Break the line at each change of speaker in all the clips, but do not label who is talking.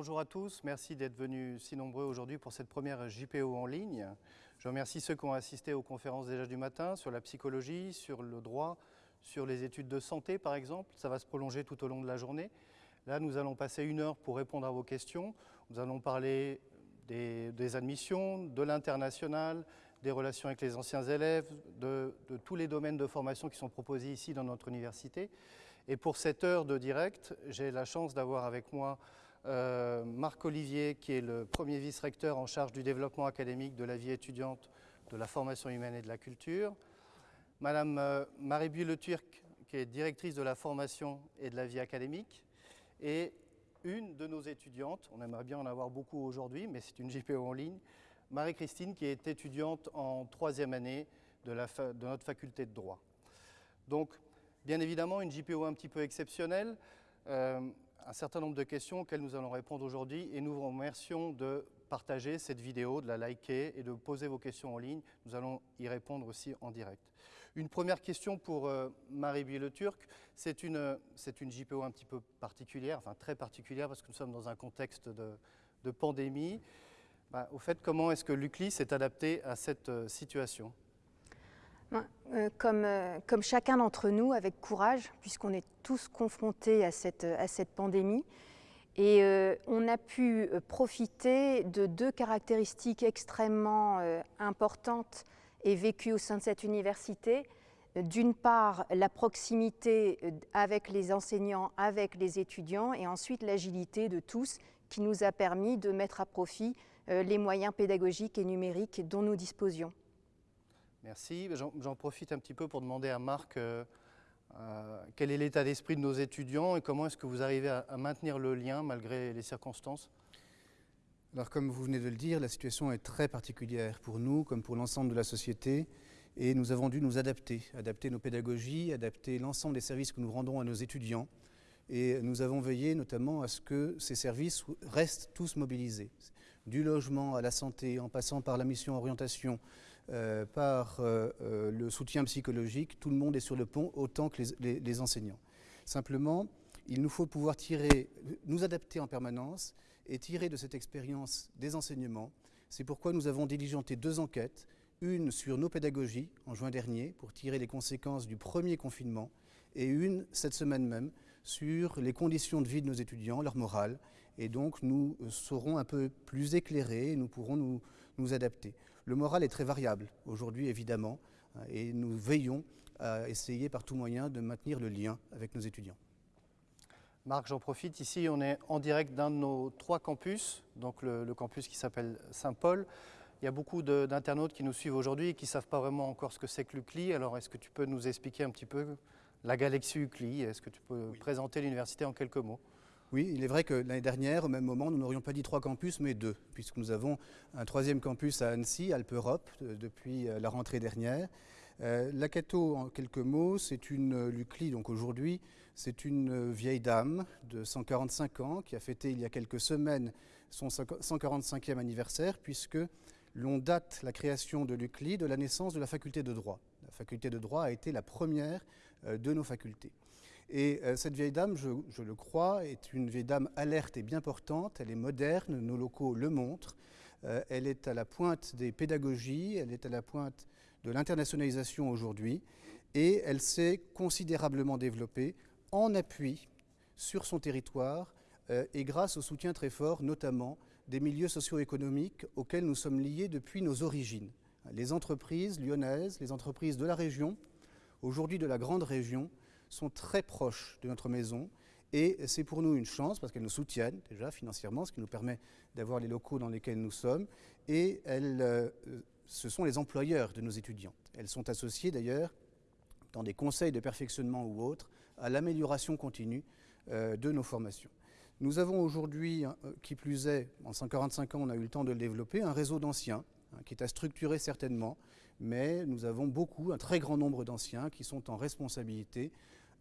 Bonjour à tous, merci d'être venus si nombreux aujourd'hui pour cette première JPO en ligne. Je remercie ceux qui ont assisté aux conférences déjà du matin sur la psychologie, sur le droit, sur les études de santé par exemple. Ça va se prolonger tout au long de la journée. Là, nous allons passer une heure pour répondre à vos questions. Nous allons parler des, admissions, de l'international, des relations avec les anciens élèves, de, tous les domaines de formation qui sont proposés ici dans notre université. Et pour cette heure de direct, j'ai la chance d'avoir avec moi euh, Marc Olivier, qui est le premier vice-recteur en charge du développement académique de la vie étudiante, de la formation humaine et de la culture. Madame euh, Marie Le Turc, qui est directrice de la formation et de la vie académique. Et une de nos étudiantes, on aimerait bien en avoir beaucoup aujourd'hui, mais c'est une JPO en ligne, Marie-Christine, qui est étudiante en troisième année de notre faculté de droit. Donc, bien évidemment, une JPO un petit peu exceptionnelle. Euh, un certain nombre de questions auxquelles nous allons répondre aujourd'hui et nous vous remercions de partager cette vidéo, de la liker et de poser vos questions en ligne. Nous allons y répondre aussi en direct. Une première question pour euh, Marie Le Turc. C'est une, une JPO un petit peu particulière, enfin très particulière parce que nous sommes dans un contexte de, de pandémie. Bah, au fait, comment est-ce que l'UCLI s'est adapté à cette euh, situation?
Comme, euh, comme, chacun d'entre nous, avec courage, puisqu'on est tous confrontés à cette, pandémie. Et euh, on a pu profiter de deux caractéristiques extrêmement euh, importantes et vécues au sein de cette université. D'une part, la proximité avec les enseignants, avec les étudiants, et ensuite l'agilité de tous qui nous a permis de mettre à profit euh, les moyens pédagogiques et numériques dont nous disposions.
Merci. J'en profite un petit peu pour demander à Marc euh, euh, quel est l'état d'esprit de nos étudiants et comment est-ce que vous arrivez à, à, maintenir le lien malgré les circonstances?
Alors comme vous venez de le dire, la situation est très particulière pour nous comme pour l'ensemble de la société et nous avons dû nous adapter, adapter nos pédagogies, adapter l'ensemble des services que nous rendons à nos étudiants et nous avons veillé notamment à ce que ces services restent tous mobilisés. Du logement à la santé, en passant par la mission orientation, euh, par euh, euh, le soutien psychologique, tout le monde est sur le pont, autant que les, enseignants. Simplement, il nous faut pouvoir tirer, nous adapter en permanence et tirer de cette expérience des enseignements. C'est pourquoi nous avons diligenté deux enquêtes, une sur nos pédagogies en juin dernier pour tirer les conséquences du premier confinement et une cette semaine même sur les conditions de vie de nos étudiants, leur morale. Et donc nous serons un peu plus éclairés et nous pourrons nous adapter. Le moral est très variable aujourd'hui évidemment et nous veillons à essayer par tout moyen de maintenir le lien avec nos étudiants.
Marc, j'en profite. Ici, on est en direct d'un de nos trois campus, donc le, le campus qui s'appelle Saint-Paul. Il y a beaucoup d'internautes qui nous suivent aujourd'hui et qui ne savent pas vraiment encore ce que c'est que l'UCLI. Alors, est-ce que tu peux nous expliquer un petit peu la galaxie UCLI Est-ce que tu peux oui. présenter l'université en quelques mots?
Oui, il est vrai que l'année dernière, au même moment, nous n'aurions pas dit trois campus, mais deux, puisque nous avons un troisième campus à Annecy, Alpe Europe, depuis euh, la rentrée dernière. Euh, la Cato, en quelques mots, c'est une l'UCLI, donc aujourd'hui, c'est une vieille dame de 145 ans qui a fêté il y a quelques semaines son 145e anniversaire, puisque l'on date la création de l'UCLI de la naissance de la faculté de droit. La faculté de droit a été la première euh, de nos facultés. Et euh, cette vieille dame, je, le crois, est une vieille dame alerte et bien portante, elle est moderne, nos locaux le montrent, euh, elle est à la pointe des pédagogies, elle est à la pointe de l'internationalisation aujourd'hui, et elle s'est considérablement développée en appui sur son territoire euh, et grâce au soutien très fort, notamment des milieux socio-économiques auxquels nous sommes liés depuis nos origines. Les entreprises lyonnaises, les entreprises de la région, aujourd'hui de la grande région, sont très proches de notre maison et c'est pour nous une chance parce qu'elles nous soutiennent déjà financièrement, ce qui nous permet d'avoir les locaux dans lesquels nous sommes et elles, euh, ce sont les employeurs de nos étudiantes. Elles sont associées d'ailleurs dans des conseils de perfectionnement ou autres à l'amélioration continue euh, de nos formations. Nous avons aujourd'hui, euh, qui plus est, en 145 ans on a eu le temps de le développer, un réseau d'anciens hein, qui est à structurer certainement, mais nous avons beaucoup, un très grand nombre d'anciens qui sont en responsabilité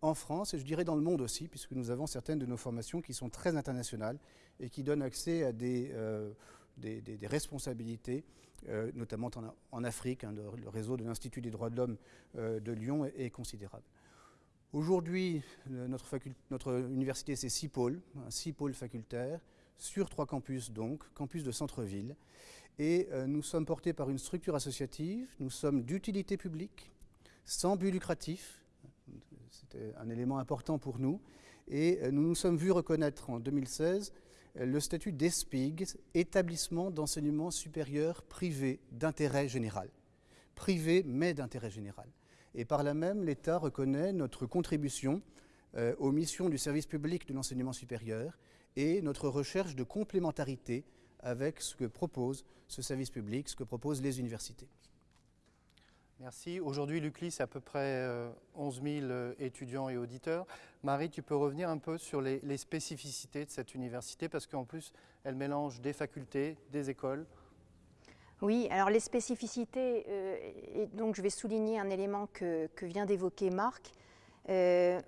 en France et je dirais dans le monde aussi, puisque nous avons certaines de nos formations qui sont très internationales et qui donnent accès à des, euh, notre euh, notamment en, Afrique. Hein, le, réseau de l'Institut des droits de l'homme euh, de Lyon est, considérable. Aujourd'hui, notre, notre, université, c'est six pôles, hein, six pôles facultaires sur trois campus donc, campus de centre-ville. Et nous sommes portés par une structure associative, nous sommes d'utilité publique, sans but lucratif, c'était un élément important pour nous, et nous nous sommes vus reconnaître en 2016 le statut d'ESPIG, établissement d'enseignement supérieur privé d'intérêt général. Privé mais d'intérêt général. Et par là même, l'État reconnaît notre contribution euh, aux missions du service public de l'enseignement supérieur et notre recherche de complémentarité avec ce que propose ce service public, ce que proposent les universités.
Merci. Aujourd'hui, l'UCLI, c'est à peu près 11 euh, 000 euh, étudiants et auditeurs. Marie, tu peux revenir un peu sur les, spécificités de cette université, parce qu'en plus, elle mélange des facultés, des écoles.
Oui, alors les spécificités, euh, et donc je vais souligner un élément que, vient d'évoquer Marc. la,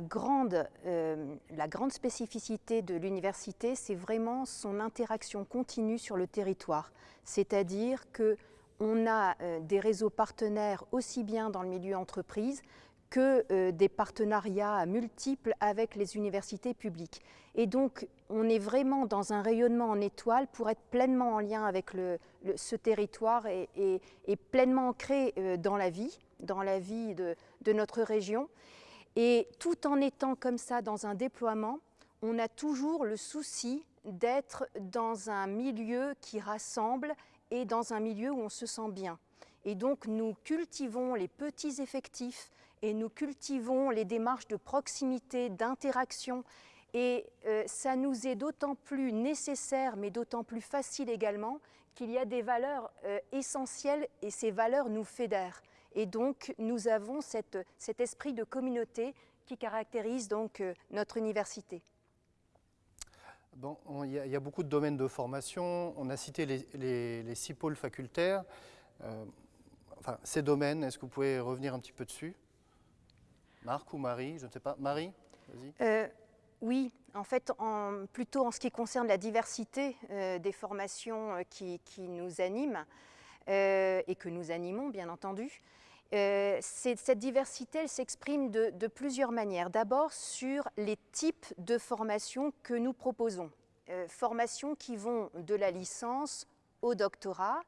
grande, la grande spécificité de l'université, c'est vraiment son interaction continue sur le territoire. C'est-à-dire que on a euh, des réseaux partenaires aussi bien dans le milieu entreprise que euh, des partenariats multiples avec les universités publiques. Et donc, on est vraiment dans un rayonnement en étoile pour être pleinement en lien avec ce territoire et, pleinement ancré euh, dans la vie, dans la vie de, de notre région. Et tout en étant comme ça dans un déploiement, on a toujours le souci d'être dans un milieu qui rassemble et dans un milieu où on se sent bien. Et donc nous cultivons les petits effectifs et nous cultivons les démarches de proximité, d'interaction. Et euh, ça nous est d'autant plus nécessaire, mais d'autant plus facile également, qu'il y a des valeurs euh, essentielles et ces valeurs nous fédèrent. Et donc nous avons cet esprit de communauté qui caractérise donc euh, notre université.
Bon, il y, a beaucoup de domaines de formation. On a cité les, six pôles facultaires. Euh, enfin, ces domaines, est-ce que vous pouvez revenir un petit peu dessus? Marc ou Marie? Je ne sais pas. Marie
euh, Oui, en fait, plutôt en ce qui concerne la diversité euh, des formations qui, nous animent et que nous animons, bien entendu. Euh, cette diversité, s'exprime de, plusieurs manières. D'abord sur les types de formations que nous proposons. Euh, formations qui vont de la licence au doctorat,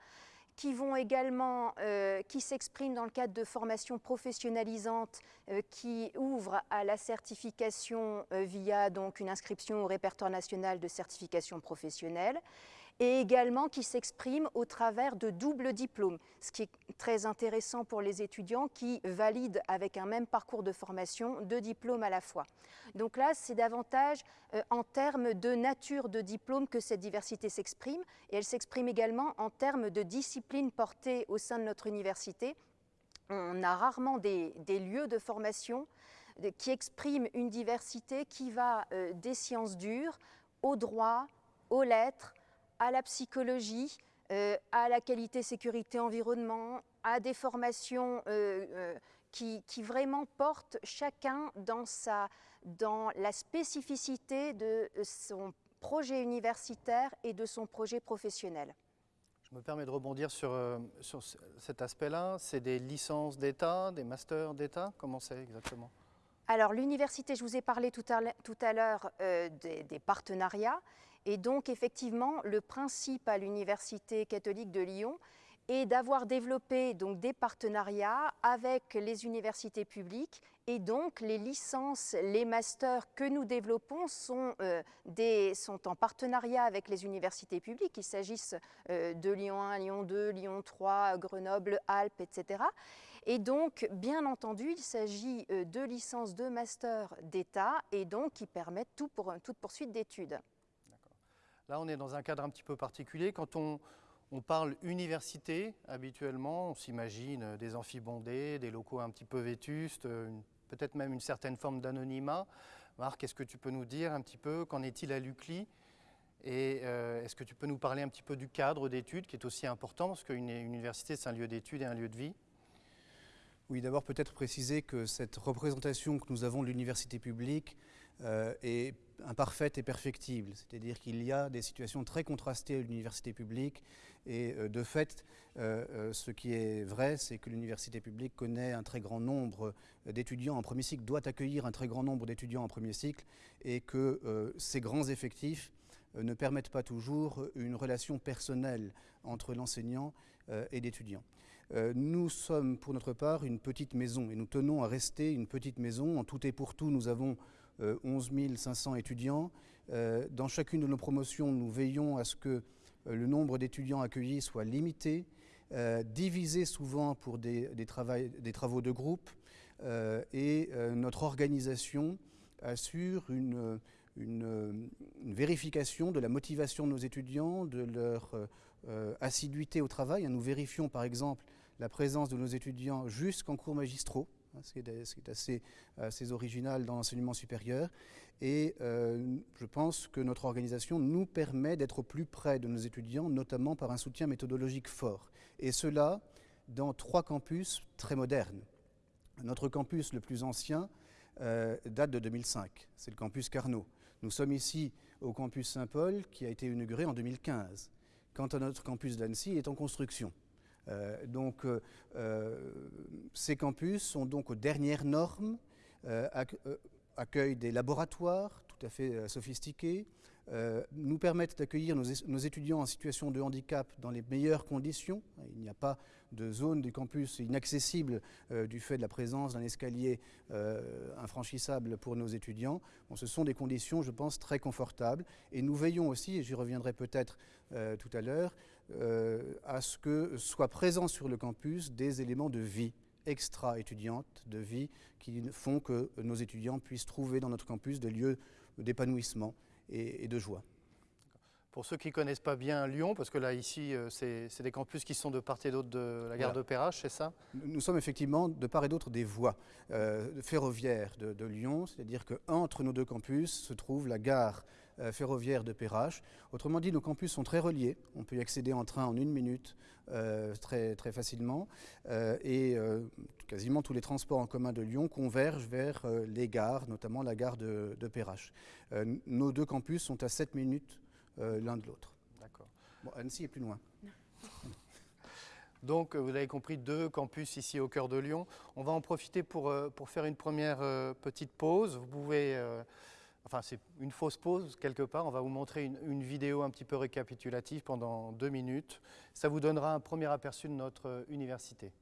qui vont également, euh, qui s'expriment dans le cadre de formations professionnalisantes qui ouvrent à la certification via donc une inscription au répertoire national de certification professionnelle et également qui s'exprime au travers de doubles diplômes, ce qui est très intéressant pour les étudiants qui valident avec un même parcours de formation deux diplômes à la fois. Donc là, c'est davantage euh, en termes de nature de diplôme que cette diversité s'exprime et elle s'exprime également en termes de disciplines portées au sein de notre université. On a rarement des, lieux de formation qui expriment une diversité qui va euh, des sciences dures au droit, aux lettres, à la psychologie, euh, à la qualité, sécurité, environnement, à des formations euh, euh, qui, vraiment portent chacun dans, sa, dans la spécificité de son projet universitaire et de son projet professionnel.
Je me permets de rebondir sur, sur cet aspect-là. C'est des licences d'État, des masters d'État? Comment c'est exactement?
Alors l'université, je vous ai parlé tout à l'heure des, partenariats. Et donc, effectivement, le principe à l'Université catholique de Lyon est d'avoir développé donc, des partenariats avec les universités publiques et donc les licences, les masters que nous développons sont, euh, en partenariat avec les universités publiques, qu'il s'agisse euh, de Lyon 1, Lyon 2, Lyon 3, Grenoble, Alpes, etc. Et donc, bien entendu, il s'agit euh, de licences de master d'État et donc qui permettent tout pour, toute poursuite d'études.
Là, on est dans un cadre un petit peu particulier. Quand on, parle université, habituellement, on s'imagine des amphibondés, des locaux un petit peu vétustes, peut-être même une certaine forme d'anonymat. Marc, est-ce que tu peux nous dire un petit peu qu'en est-il à l'UCLI Et euh, est-ce que tu peux nous parler un petit peu du cadre d'études qui est aussi important, parce qu'une université, c'est un lieu d'études et un lieu de vie?
Oui, d'abord peut-être préciser que cette représentation que nous avons de l'université publique euh, est imparfaite et perfectible. C'est-à-dire qu'il y a des situations très contrastées à l'université publique et euh, de fait, euh, ce qui est vrai, c'est que l'université publique connaît un très grand nombre d'étudiants en premier cycle, doit accueillir un très grand nombre d'étudiants en premier cycle et que ces grands effectifs ne permettent pas toujours une relation personnelle entre l'enseignant et l'étudiant. Nous sommes pour notre part une petite maison et nous tenons à rester une petite maison. En tout et pour tout, nous avons 11 500 étudiants. Dans chacune de nos promotions, nous veillons à ce que le nombre d'étudiants accueillis soit limité, divisé souvent pour des, travaux de groupe, euh, et euh, notre organisation assure une, vérification de la motivation de nos étudiants, de leur euh, assiduité au travail. Nous vérifions par exemple la présence de nos étudiants jusqu'en cours magistraux, hein, ce qui est, assez, assez, original dans l'enseignement supérieur. Et je pense que notre organisation nous permet d'être plus près de nos étudiants, notamment par un soutien méthodologique fort. Et cela dans trois campus très modernes. Notre campus le plus ancien euh, date de 2005, c'est le campus Carnot. Nous sommes ici au campus Saint-Paul qui a été inauguré en 2015. Quant à notre campus d'Annecy, il est en construction. Euh, donc euh, ces campus sont donc aux dernières normes, accueillent des laboratoires tout à fait sophistiqués, nous permettent d'accueillir nos, étudiants en situation de handicap dans les meilleures conditions. Il n'y a pas de zone du campus inaccessible euh, du fait de la présence d'un escalier euh, infranchissable pour nos étudiants. Ce sont des conditions, je pense, très confortables. Et nous veillons aussi, et j'y reviendrai peut-être euh, tout à l'heure, à ce que soient présents sur le campus des éléments de vie extra-étudiante, de vie, qui font que nos étudiants puissent trouver dans notre campus des lieux d'épanouissement et de joie.
Pour ceux qui ne connaissent pas bien Lyon, parce que là, ici, euh, c'est des campus qui sont de part et d'autre de la gare de Perrache, c'est ça?
Nous sommes effectivement de part et d'autre des voies euh, ferroviaires de, Lyon, c'est-à-dire qu'entre nos deux campus se trouve la gare euh, ferroviaire de Perrache. Autrement dit, nos campus sont très reliés. On peut y accéder en train en une minute très, très facilement. et quasiment tous les transports en commun de Lyon convergent vers les gares, notamment la gare de, de Perrache. nos deux campus sont à 7 minutes euh, l'un de l'autre.
D'accord.
Bon, Annecy est plus loin.
Donc, euh, vous avez compris, deux campus ici au cœur de Lyon. On va en profiter pour, euh, pour faire une première petite pause. Vous pouvez, enfin c'est une fausse pause quelque part. On va vous montrer une, vidéo un petit peu récapitulative pendant deux minutes. Ça vous donnera un premier aperçu de notre université.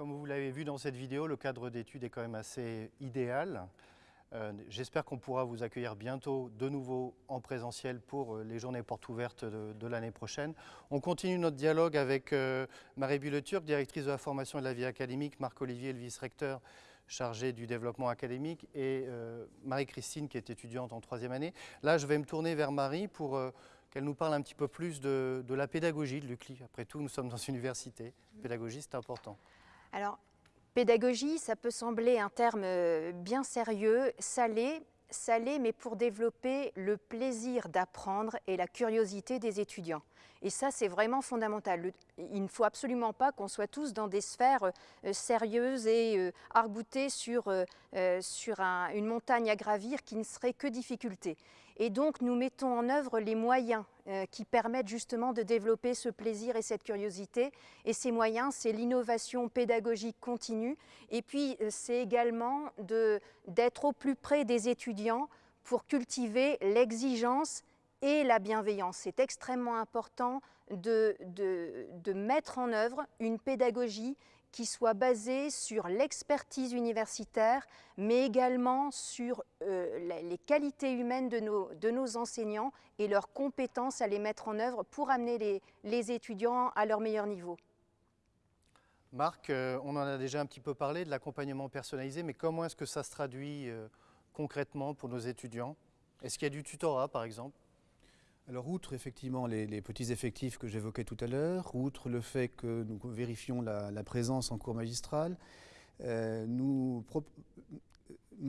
Comme vous l'avez vu dans cette vidéo, le cadre d'études est quand même assez idéal. Euh, j'espère qu'on pourra vous accueillir bientôt de nouveau en présentiel pour euh, les journées portes ouvertes de, l'année prochaine. On continue notre dialogue avec euh, Marie Bulleturc, directrice de la formation et de la vie académique, Marc-Olivier, le vice-recteur chargé du développement académique, et Marie-Christine qui est étudiante en troisième année. Là, je vais me tourner vers Marie pour qu'elle nous parle un petit peu plus de, la pédagogie de l'UCLI. Après tout, nous sommes dans une université. pédagogie, c'est important.
Alors, Pédagogie, ça peut sembler un terme euh, bien sérieux, salé, salé, mais pour développer le plaisir d'apprendre et la curiosité des étudiants. Et ça, c'est vraiment fondamental. Il ne faut absolument pas qu'on soit tous dans des sphères euh, sérieuses et euh, sur, sur une montagne à gravir qui ne serait que difficulté. Et donc, nous mettons en œuvre les moyens euh, qui permettent justement de développer ce plaisir et cette curiosité. Et ces moyens, c'est l'innovation pédagogique continue. Et puis, euh, c'est également d'être au plus près des étudiants pour cultiver l'exigence et la bienveillance. C'est extrêmement important de, de, mettre en œuvre une pédagogie qui soit basé sur l'expertise universitaire, mais également sur euh, les qualités humaines de nos, enseignants et leurs compétences à les mettre en œuvre pour amener les, les étudiants à leur meilleur niveau.
Marc, euh, on en a déjà un petit peu parlé de l'accompagnement personnalisé, mais comment est-ce que ça se traduit euh, concrètement pour nos étudiants? Est-ce qu'il y a du tutorat par exemple?
Alors, outre effectivement les, petits effectifs que j'évoquais tout à l'heure, outre le fait que nous vérifions la, présence en cours magistral, euh, nous,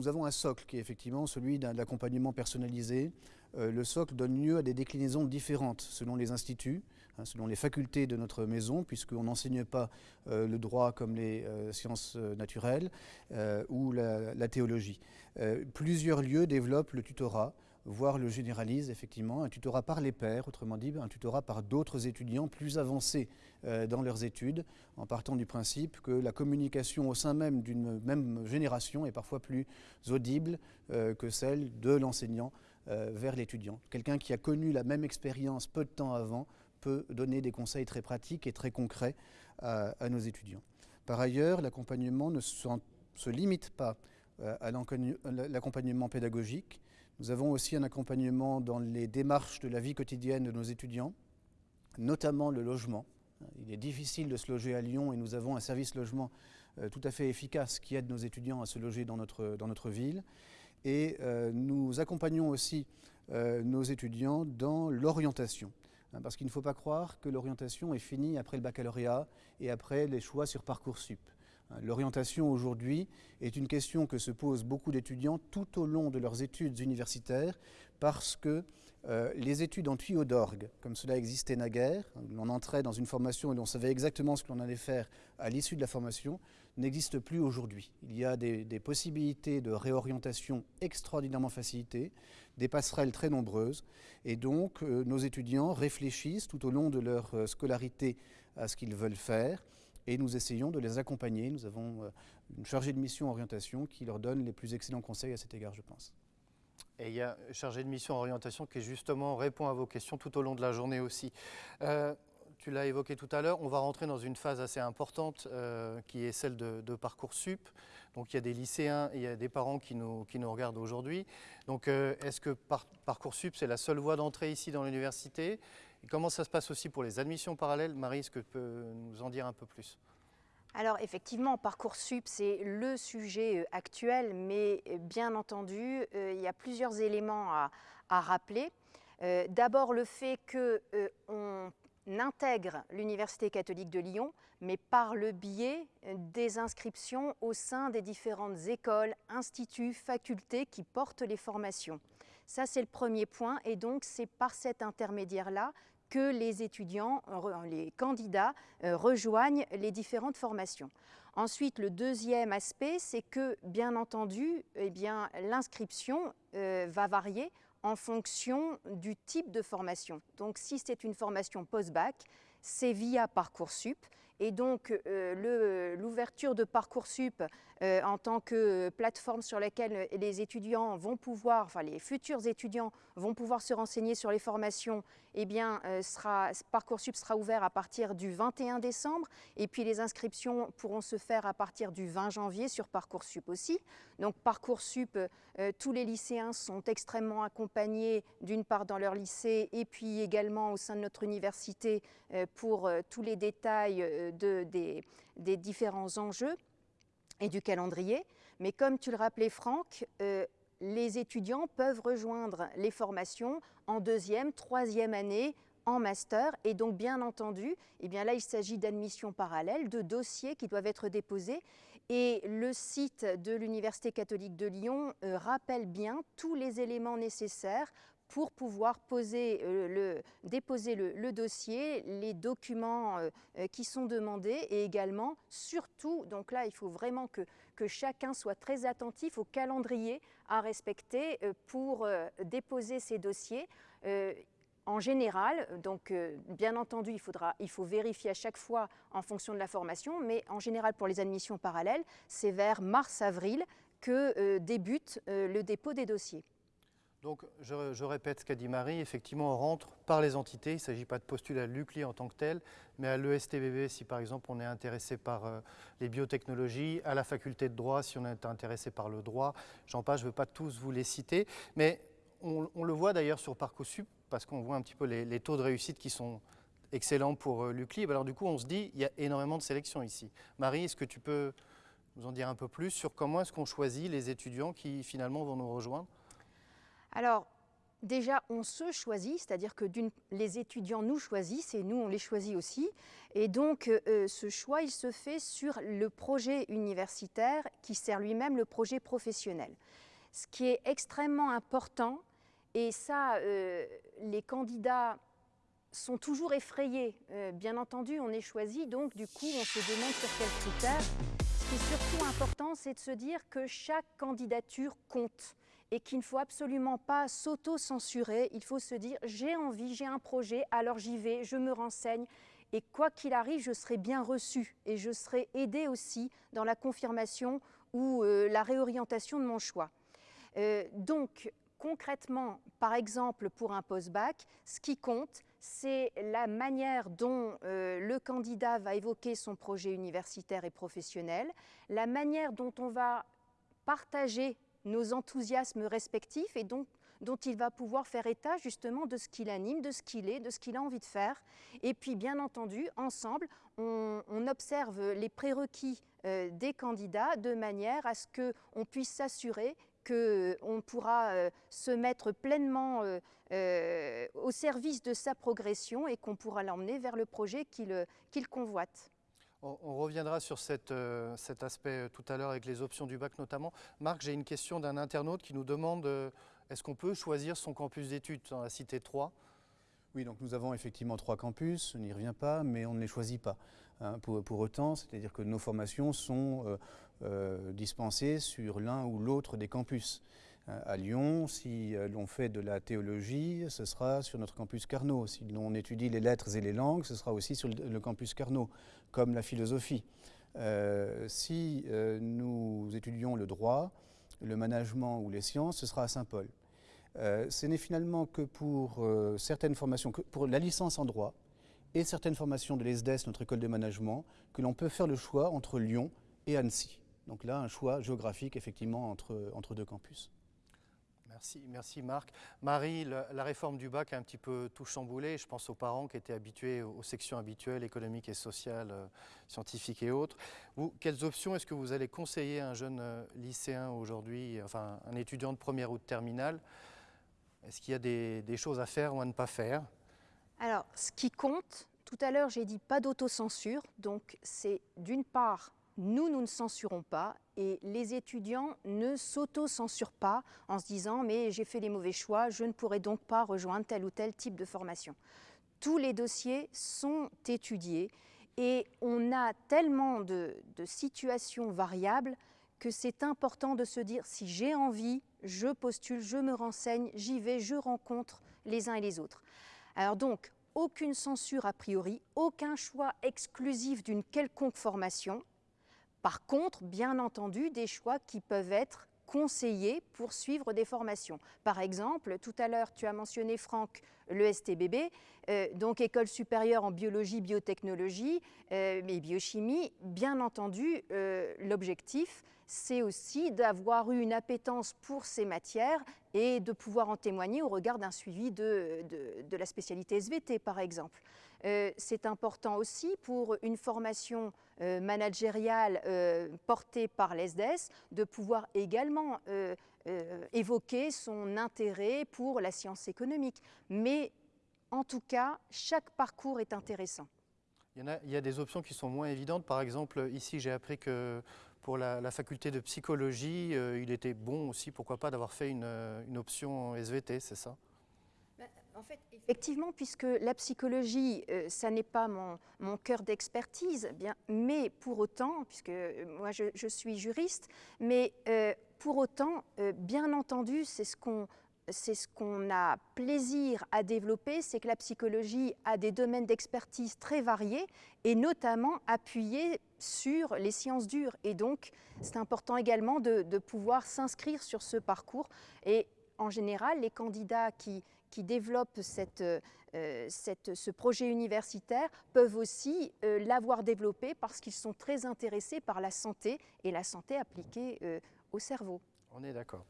avons un socle qui est effectivement celui d'un accompagnement personnalisé. Euh, le socle donne lieu à des déclinaisons différentes selon les instituts, hein, selon les facultés de notre maison, puisqu'on n'enseigne pas euh, le droit comme les sciences naturelles ou la théologie. plusieurs lieux développent le tutorat voire le généralise effectivement, un tutorat par les pairs, autrement dit un tutorat par d'autres étudiants plus avancés euh, dans leurs études, en partant du principe que la communication au sein même d'une même génération est parfois plus audible euh, que celle de l'enseignant euh, vers l'étudiant. Quelqu'un qui a connu la même expérience peu de temps avant peut donner des conseils très pratiques et très concrets à, nos étudiants. Par ailleurs, l'accompagnement ne se limite pas à l'accompagnement pédagogique, nous avons aussi un accompagnement dans les démarches de la vie quotidienne de nos étudiants, notamment le logement. Il est difficile de se loger à Lyon et nous avons un service logement euh, tout à fait efficace qui aide nos étudiants à se loger dans notre, ville. Et euh, nous accompagnons aussi euh, nos étudiants dans l'orientation. Hein, parce qu'il ne faut pas croire que l'orientation est finie après le baccalauréat et après les choix sur Parcoursup. L'orientation aujourd'hui est une question que se posent beaucoup d'étudiants tout au long de leurs études universitaires parce que euh, les études en tuyau d'orgue, comme cela existait naguère, on entrait dans une formation et on savait exactement ce que l'on allait faire à l'issue de la formation, n'existe plus aujourd'hui. Il y a des, possibilités de réorientation extraordinairement facilitées, des passerelles très nombreuses, et donc euh, nos étudiants réfléchissent tout au long de leur euh, scolarité à ce qu'ils veulent faire, et nous essayons de les accompagner. Nous avons euh, une chargée de mission orientation qui leur donne les plus excellents conseils à cet égard, je pense.
Et il y a une chargée de mission orientation qui justement répond à vos questions tout au long de la journée aussi. Euh, tu l'as évoqué tout à l'heure, on va rentrer dans une phase assez importante euh, qui est celle de, de, Parcoursup. Donc il y a des lycéens il y a des parents qui nous, qui nous regardent aujourd'hui. Donc est-ce que Parcoursup, c'est la seule voie d'entrée ici dans l'université? Comment ça se passe aussi pour les admissions parallèles Marie, est-ce que tu peux nous en dire un peu plus?
Alors effectivement, Parcoursup, c'est le sujet euh, actuel, mais euh, bien entendu, euh, il y a plusieurs éléments à, rappeler. D'abord le fait qu'on intègre l'Université catholique de Lyon, mais par le biais des inscriptions au sein des différentes écoles, instituts, facultés qui portent les formations. Ça, c'est le premier point, et donc c'est par cet intermédiaire-là que les étudiants, les candidats euh, rejoignent les différentes formations. Ensuite, le deuxième aspect, c'est que, bien entendu, eh bien, l'inscription euh, va varier en fonction du type de formation. Donc, si c'est une formation post-bac, c'est via Parcoursup. Et donc, euh, l'ouverture de Parcoursup euh, en tant que plateforme sur laquelle les étudiants vont pouvoir, enfin les futurs étudiants vont pouvoir se renseigner sur les formations, eh bien, euh, sera, Parcoursup sera ouvert à partir du 21 décembre et puis les inscriptions pourront se faire à partir du 20 janvier sur Parcoursup aussi. Donc Parcoursup, euh, tous les lycéens sont extrêmement accompagnés d'une part dans leur lycée et puis également au sein de notre université pour tous les détails de, des, des différents enjeux et du calendrier. Mais comme tu le rappelais Franck, euh, les étudiants peuvent rejoindre les formations en deuxième, troisième année en master et donc bien entendu, eh bien là il s'agit d'admissions parallèles, de dossiers qui doivent être déposés et le site de l'Université catholique de Lyon euh, rappelle bien tous les éléments nécessaires pour pouvoir euh, déposer le, dossier, les documents euh, euh, qui sont demandés et également, surtout, donc là, il faut vraiment que, chacun soit très attentif au calendrier à respecter pour déposer ces dossiers. En général, donc bien entendu, il faut vérifier à chaque fois en fonction de la formation, mais en général pour les admissions parallèles, c'est vers mars-avril que débute le dépôt des dossiers.
Donc, je, répète ce qu'a dit Marie, effectivement, on rentre par les entités, il ne s'agit pas de postuler à l'UCLI en tant que tel, mais à l'ESTBB si par exemple on est intéressé par euh, les biotechnologies, à la faculté de droit si on est intéressé par le droit, j'en passe, je ne veux pas tous vous les citer, mais on, le voit d'ailleurs sur Parcoursup, parce qu'on voit un petit peu les, taux de réussite qui sont excellents pour euh, l'UCLI, alors du coup on se dit, il y a énormément de sélections ici. Marie, est-ce que tu peux nous en dire un peu plus sur comment est-ce qu'on choisit les étudiants qui finalement vont nous rejoindre?
Alors, déjà, on se choisit, c'est-à-dire que les étudiants nous choisissent et nous, on les choisit aussi. Et donc, euh, euh, ce choix, il se fait sur le projet universitaire qui sert lui-même le projet professionnel. Ce qui est extrêmement important, et ça, euh, les candidats sont toujours effrayés. bien entendu, on est choisi, donc du coup, on se demande sur quels critères. Ce qui est surtout important, c'est de se dire que chaque candidature compte et qu'il ne faut absolument pas s'auto-censurer. Il faut se dire j'ai envie, j'ai un projet, alors j'y vais, je me renseigne. Et quoi qu'il arrive, je serai bien reçu et je serai aidé aussi dans la confirmation ou euh, la réorientation de mon choix. Euh, donc, concrètement, par exemple, pour un post-bac, ce qui compte, c'est la manière dont euh, le candidat va évoquer son projet universitaire et professionnel, la manière dont on va partager nos enthousiasmes respectifs et dont il va pouvoir faire état justement de ce qu'il anime, de ce qu'il est, de ce qu'il a envie de faire. Et puis bien entendu, ensemble, on, observe les prérequis euh, des candidats de manière à ce qu'on puisse s'assurer qu'on pourra euh, se mettre pleinement euh, au service de sa progression et qu'on pourra l'emmener vers le projet qu'il convoite.
On, reviendra sur euh, cet aspect euh, tout à l'heure avec les options du bac notamment. Marc, j'ai une question d'un internaute qui nous demande euh, est-ce qu'on peut choisir son campus d'études dans la cité 3
Oui, donc nous avons effectivement trois campus, on n'y revient pas, mais on ne les choisit pas. Hein, pour, autant, c'est-à-dire que nos formations sont dispensées sur l'un ou l'autre des campus. Euh, à Lyon. Si l'on fait de la théologie, ce sera sur notre campus Carnot. Si l'on étudie les lettres et les langues, ce sera aussi sur le campus Carnot, comme la philosophie. Euh, si nous étudions le droit, le management ou les sciences, ce sera à Saint-Paul. ce n'est finalement que pour certaines formations, pour la licence en droit et certaines formations de l'ESDES, notre école de management, que l'on peut faire le choix entre Lyon et Annecy. Donc là, un choix géographique effectivement entre, entre deux campus.
Merci, Marc. Marie, la, réforme du bac a un petit peu tout chamboulé. Je pense aux parents qui étaient habitués aux sections habituelles, économiques et sociales, euh, scientifiques et autres. quelles options est-ce que vous allez conseiller à un jeune euh, lycéen aujourd'hui, enfin un étudiant de première ou de terminale? Est-ce qu'il y a des, des choses à faire ou à ne pas faire?
Alors, ce qui compte, tout à l'heure j'ai dit pas d'autocensure, donc c'est d'une part nous, nous ne censurons pas et les étudiants ne s'auto-censurent pas en se disant mais j'ai fait les mauvais choix, je ne pourrai donc pas rejoindre tel ou tel type de formation. Tous les dossiers sont étudiés et on a tellement de, situations variables que c'est important de se dire si j'ai envie, je postule, je me renseigne, j'y vais, je rencontre les uns et les autres. Alors donc, aucune censure a priori, aucun choix exclusif d'une quelconque formation, Par contre, bien entendu, des choix qui peuvent être conseillés pour suivre des formations. Par exemple, tout à l'heure, tu as mentionné, Franck, le STBB, euh, donc École supérieure en biologie, biotechnologie euh, et biochimie. Bien entendu, euh, l'objectif, c'est aussi d'avoir eu une appétence pour ces matières et de pouvoir en témoigner au regard d'un suivi de, de, la spécialité SVT, par exemple. C'est important aussi pour une formation managériale portée par l'ESDES de pouvoir également évoquer son intérêt pour la science économique. Mais en tout cas, chaque parcours est intéressant.
Il y, a, des options qui sont moins évidentes. Par exemple, ici, j'ai appris que pour la, faculté de psychologie, euh, il était bon aussi, pourquoi pas, d'avoir fait une, option SVT, c'est ça?
En fait, effectivement, puisque la psychologie, euh, ça n'est pas mon, cœur d'expertise, bien, mais pour autant, puisque euh, moi je, suis juriste, mais pour autant, bien entendu, c'est ce qu'on c'est ce qu'on a plaisir à développer, c'est que la psychologie a des domaines d'expertise très variés et notamment appuyés sur les sciences dures. Et donc, c'est important également de, pouvoir s'inscrire sur ce parcours. Et en général, les candidats qui, développent euh, ce projet universitaire peuvent aussi euh, l'avoir développé parce qu'ils sont très intéressés par la santé et la santé appliquée euh, au cerveau.
On est d'accord.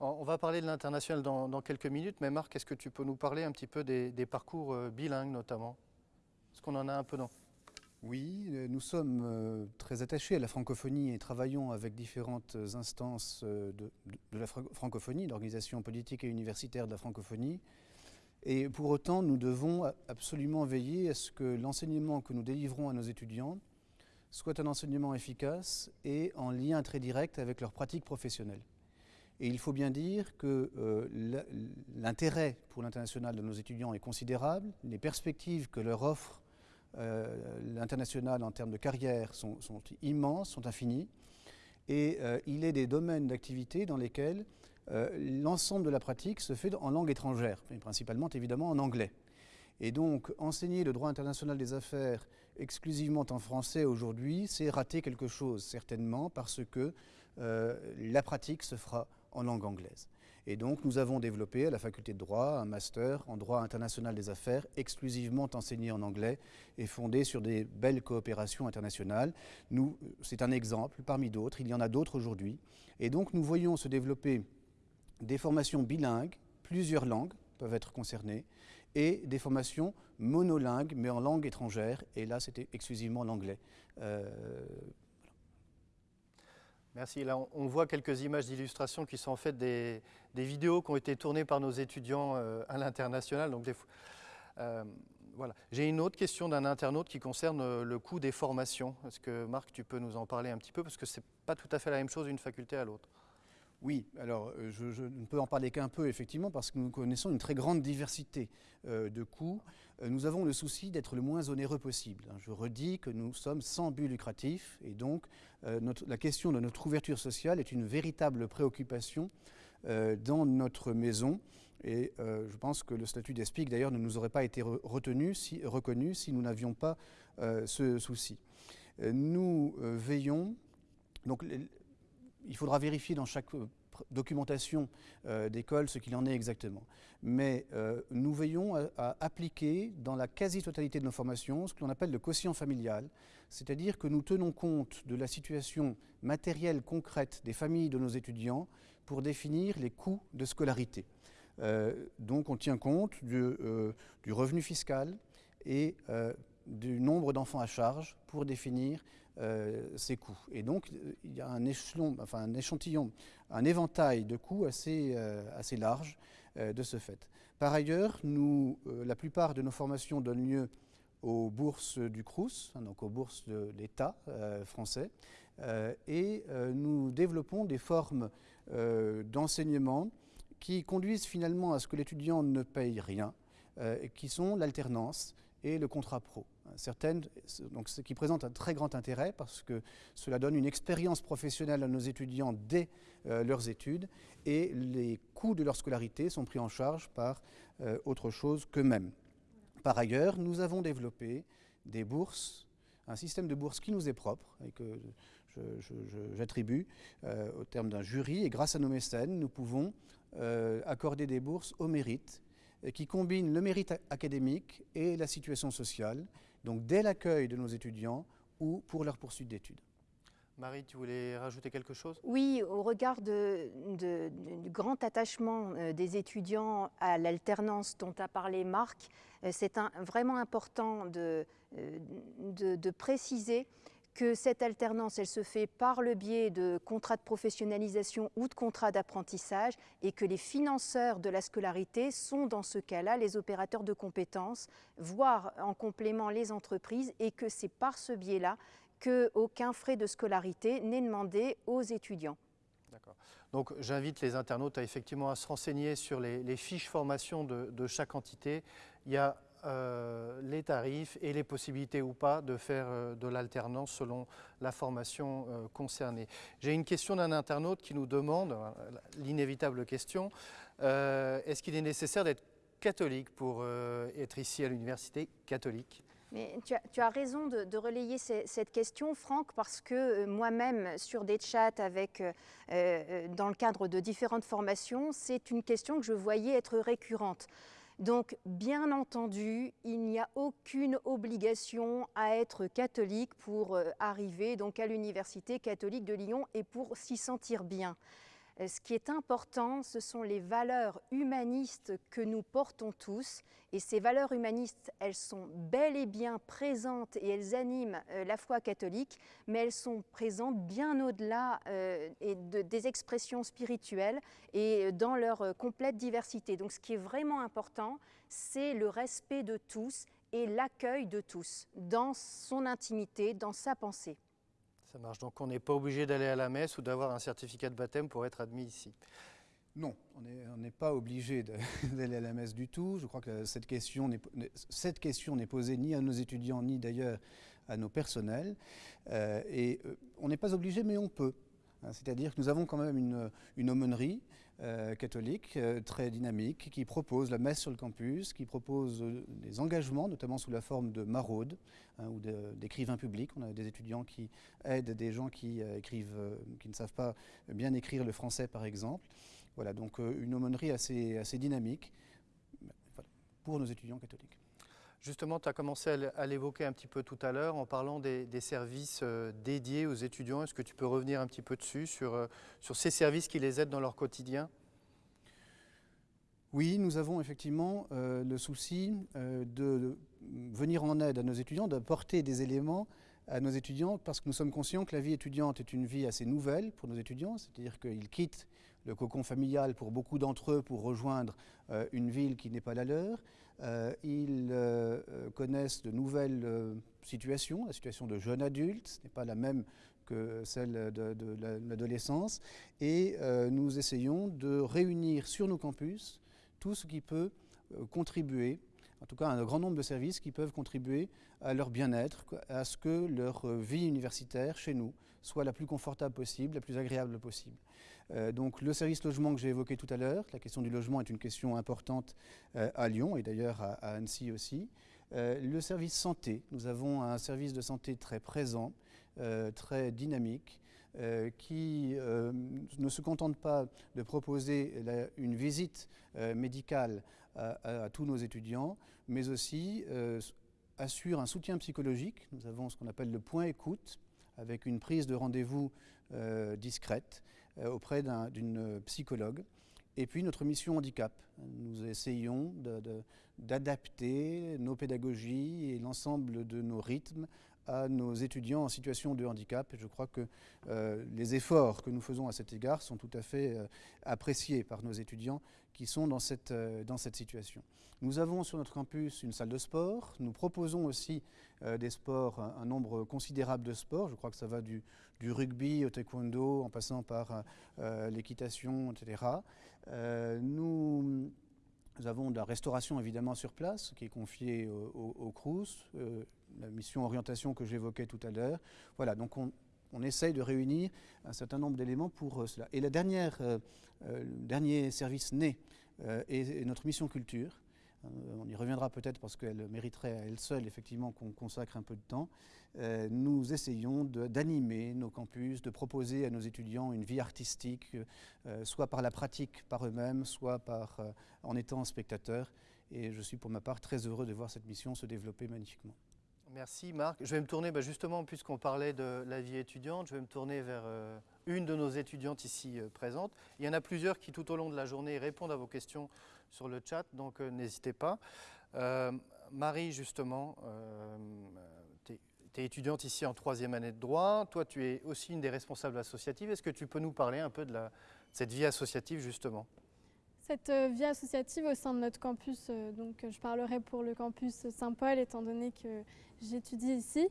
On va parler de l'international dans, quelques minutes, mais Marc, est-ce que tu peux nous parler un petit peu des, parcours euh, bilingues notamment? Est-ce qu'on en a un peu, non
Oui, euh, nous sommes euh, très attachés à la francophonie et travaillons avec différentes instances de, la francophonie, l'organisation politique et universitaire de la francophonie. Et pour autant, nous devons absolument veiller à ce que l'enseignement que nous délivrons à nos étudiants soit un enseignement efficace et en lien très direct avec leur pratique professionnelle. Et il faut bien dire que euh, l'intérêt pour l'international de nos étudiants est considérable. Les perspectives que leur offre euh, l'international en termes de carrière sont, immenses, sont infinies. Et euh, il est des domaines d'activité dans lesquels l'ensemble de la pratique se fait en langue étrangère, mais principalement évidemment en anglais. Et donc enseigner le droit international des affaires exclusivement en français aujourd'hui, c'est rater quelque chose certainement parce que la pratique se fera en langue anglaise. Et donc nous avons développé à la faculté de droit un master en droit international des affaires exclusivement enseigné en anglais et fondé sur des belles coopérations internationales. C'est un exemple parmi d'autres, il y en a d'autres aujourd'hui. Et donc nous voyons se développer des formations bilingues, plusieurs langues peuvent être concernées, et des formations monolingues mais en langue étrangère, et là c'était exclusivement l'anglais. Euh,
Merci. Là, on voit quelques images d'illustration qui sont en fait des, vidéos qui ont été tournées par nos étudiants euh, à l'international. Donc, euh, voilà. J'ai une autre question d'un internaute qui concerne euh, le coût des formations. Est-ce que Marc, tu peux nous en parler un petit peu? Parce que ce n'est pas tout à fait la même chose d'une faculté à l'autre.
Oui, alors je, ne peux en parler qu'un peu effectivement parce que nous connaissons une très grande diversité de coûts. nous avons le souci d'être le moins onéreux possible. Je redis que nous sommes sans but lucratif et donc euh, la question de notre ouverture sociale est une véritable préoccupation euh, dans notre maison. Et euh, je pense que le statut d'ESPIC, d'ailleurs, ne nous aurait pas été retenu, reconnu si nous n'avions pas ce souci. nous veillons, donc il faudra vérifier dans chaque documentation d'école ce qu'il en est exactement. Mais nous veillons à, appliquer dans la quasi-totalité de nos formations ce que l'on appelle le quotient familial, c'est-à-dire que nous tenons compte de la situation matérielle concrète des familles de nos étudiants pour définir les coûts de scolarité. Euh, donc on tient compte euh, du, revenu fiscal et euh, du nombre d'enfants à charge pour définir ces coûts. Et donc il y a un échelon, enfin un échantillon, un éventail de coûts assez, assez large de ce fait. Par ailleurs, nous, la plupart de nos formations donnent lieu aux bourses du CRUS, hein, donc aux bourses de l'État euh, français, euh, et euh, nous développons des formes d'enseignement qui conduisent finalement à ce que l'étudiant ne paye rien, qui sont l'alternance et le contrat pro. Certaines, donc ce qui présente un très grand intérêt parce que cela donne une expérience professionnelle à nos étudiants dès leurs études et les coûts de leur scolarité sont pris en charge par autre chose qu'eux-mêmes. Par ailleurs, nous avons développé des bourses, un système de bourses qui nous est propre et que j'attribue au terme d'un jury. Et grâce à nos mécènes, nous pouvons accorder des bourses au mérite qui combinent le mérite académique et la situation sociale, donc dès l'accueil de nos étudiants ou pour leur poursuite d'études.
Marie, tu voulais rajouter quelque chose?
Oui, au regard du grand attachement euh, des étudiants à l'alternance dont a parlé Marc, euh, c'est vraiment important de, euh, de, de, préciser que cette alternance, elle se fait par le biais de contrats de professionnalisation ou de contrats d'apprentissage et que les financeurs de la scolarité sont dans ce cas-là les opérateurs de compétences, voire en complément les entreprises et que c'est par ce biais-là qu'aucun frais de scolarité n'est demandé aux étudiants.
D'accord. Donc j'invite les internautes à effectivement à se renseigner sur les, fiches formation de, chaque entité. Il y a euh, les tarifs et les possibilités ou pas de faire euh, de l'alternance selon la formation euh, concernée. J'ai une question d'un internaute qui nous demande, l'inévitable question, est-ce qu'il est nécessaire d'être catholique pour être ici à l'université catholique?
Tu as, raison de, relayer cette question, Franck, parce que moi-même, sur des chats avec, dans le cadre de différentes formations, c'est une question que je voyais être récurrente. Donc, bien entendu, il n'y a aucune obligation à être catholique pour arriver donc à l'Université catholique de Lyon et pour s'y sentir bien. Euh, ce qui est important, ce sont les valeurs humanistes que nous portons tous. Et ces valeurs humanistes, elles sont bel et bien présentes et elles animent euh, la foi catholique, mais elles sont présentes bien au-delà euh, des expressions spirituelles et dans leur complète diversité. Donc ce qui est vraiment important, c'est le respect de tous et l'accueil de tous dans son intimité, dans sa pensée.
Donc on n'est pas obligé d'aller à la messe ou d'avoir un certificat de baptême pour être admis ici.
Non, on n'est pas obligé d'aller à la messe du tout. Je crois que cette question n'est posée ni à nos étudiants, ni d'ailleurs à nos personnels. Euh, et euh, on n'est pas obligé, mais on peut. Hein, c'est-à-dire que nous avons quand même une, une aumônerie euh, catholique euh, très dynamique qui propose la messe sur le campus, qui propose euh, des engagements, notamment sous la forme de maraudes hein, ou d'écrivains publics. On a des étudiants qui aident des gens qui ne savent pas bien écrire le français, par exemple. Voilà, donc une aumônerie assez dynamique pour nos étudiants catholiques.
Justement, tu as commencé à l'évoquer un petit peu tout à l'heure en parlant des, services euh, dédiés aux étudiants. Est-ce que tu peux revenir un petit peu dessus, sur, euh, ces services qui les aident dans leur quotidien?
Oui, nous avons effectivement euh, le souci de, venir en aide à nos étudiants, d'apporter des éléments à nos étudiants, parce que nous sommes conscients que la vie étudiante est une vie assez nouvelle pour nos étudiants, c'est-à-dire qu'ils quittent le cocon familial pour beaucoup d'entre eux pour rejoindre une ville qui n'est pas la leur. Euh, ils euh, connaissent de nouvelles euh, situations, la situation de jeunes adultes, ce n'est pas la même que celle de, l'adolescence, et nous essayons de réunir sur nos campus tout ce qui peut contribuer, en tout cas un grand nombre de services qui peuvent contribuer à leur bien-être, à ce que leur vie universitaire chez nous soit la plus confortable possible, la plus agréable possible. Euh, donc le service logement que j'ai évoqué tout à l'heure, la question du logement est une question importante euh, à Lyon et d'ailleurs à, Annecy aussi. Euh, le service santé, nous avons un service de santé très présent, très dynamique, qui ne se contente pas de proposer une visite médicale à, tous nos étudiants, mais aussi assure un soutien psychologique. Nous avons ce qu'on appelle le point écoute, avec une prise de rendez-vous discrète auprès d'une psychologue. Et puis notre mission handicap. Nous essayons d'adapter nos pédagogies et l'ensemble de nos rythmes à nos étudiants en situation de handicap. Je crois que euh, les efforts que nous faisons à cet égard sont tout à fait euh, appréciés par nos étudiants qui sont dans cette, euh, dans cette situation. Nous avons sur notre campus une salle de sport. Nous proposons aussi des sports, un, nombre considérable de sports. Je crois que ça va du, rugby au taekwondo en passant par l'équitation, etc. nous avons de la restauration évidemment sur place, qui est confiée au, au, CRUS, la mission orientation que j'évoquais tout à l'heure. Voilà, donc on, essaye de réunir un certain nombre d'éléments pour euh, cela. Et la dernière, euh, le dernier service né est, notre mission culture, on y reviendra peut-être parce qu'elle mériterait à elle seule effectivement qu'on consacre un peu de temps, nous essayons d'animer nos campus, de proposer à nos étudiants une vie artistique, soit par la pratique par eux-mêmes, soit par, en étant spectateurs. Et je suis pour ma part très heureux de voir cette mission se développer magnifiquement.
Merci Marc. Je vais me tourner, bah, justement, puisqu'on parlait de la vie étudiante, je vais me tourner vers euh, une de nos étudiantes ici euh, présentes. Il y en a plusieurs qui, tout au long de la journée, répondent à vos questions sur le chat, donc euh, n'hésitez pas. Marie, justement, tu es, étudiante ici en troisième année de droit. Toi, tu es aussi une des responsables associatives. Est-ce que tu peux nous parler un peu de cette vie associative, justement?
Cette euh, vie associative au sein de notre campus, euh, donc je parlerai pour le campus Saint-Paul étant donné que j'étudie ici.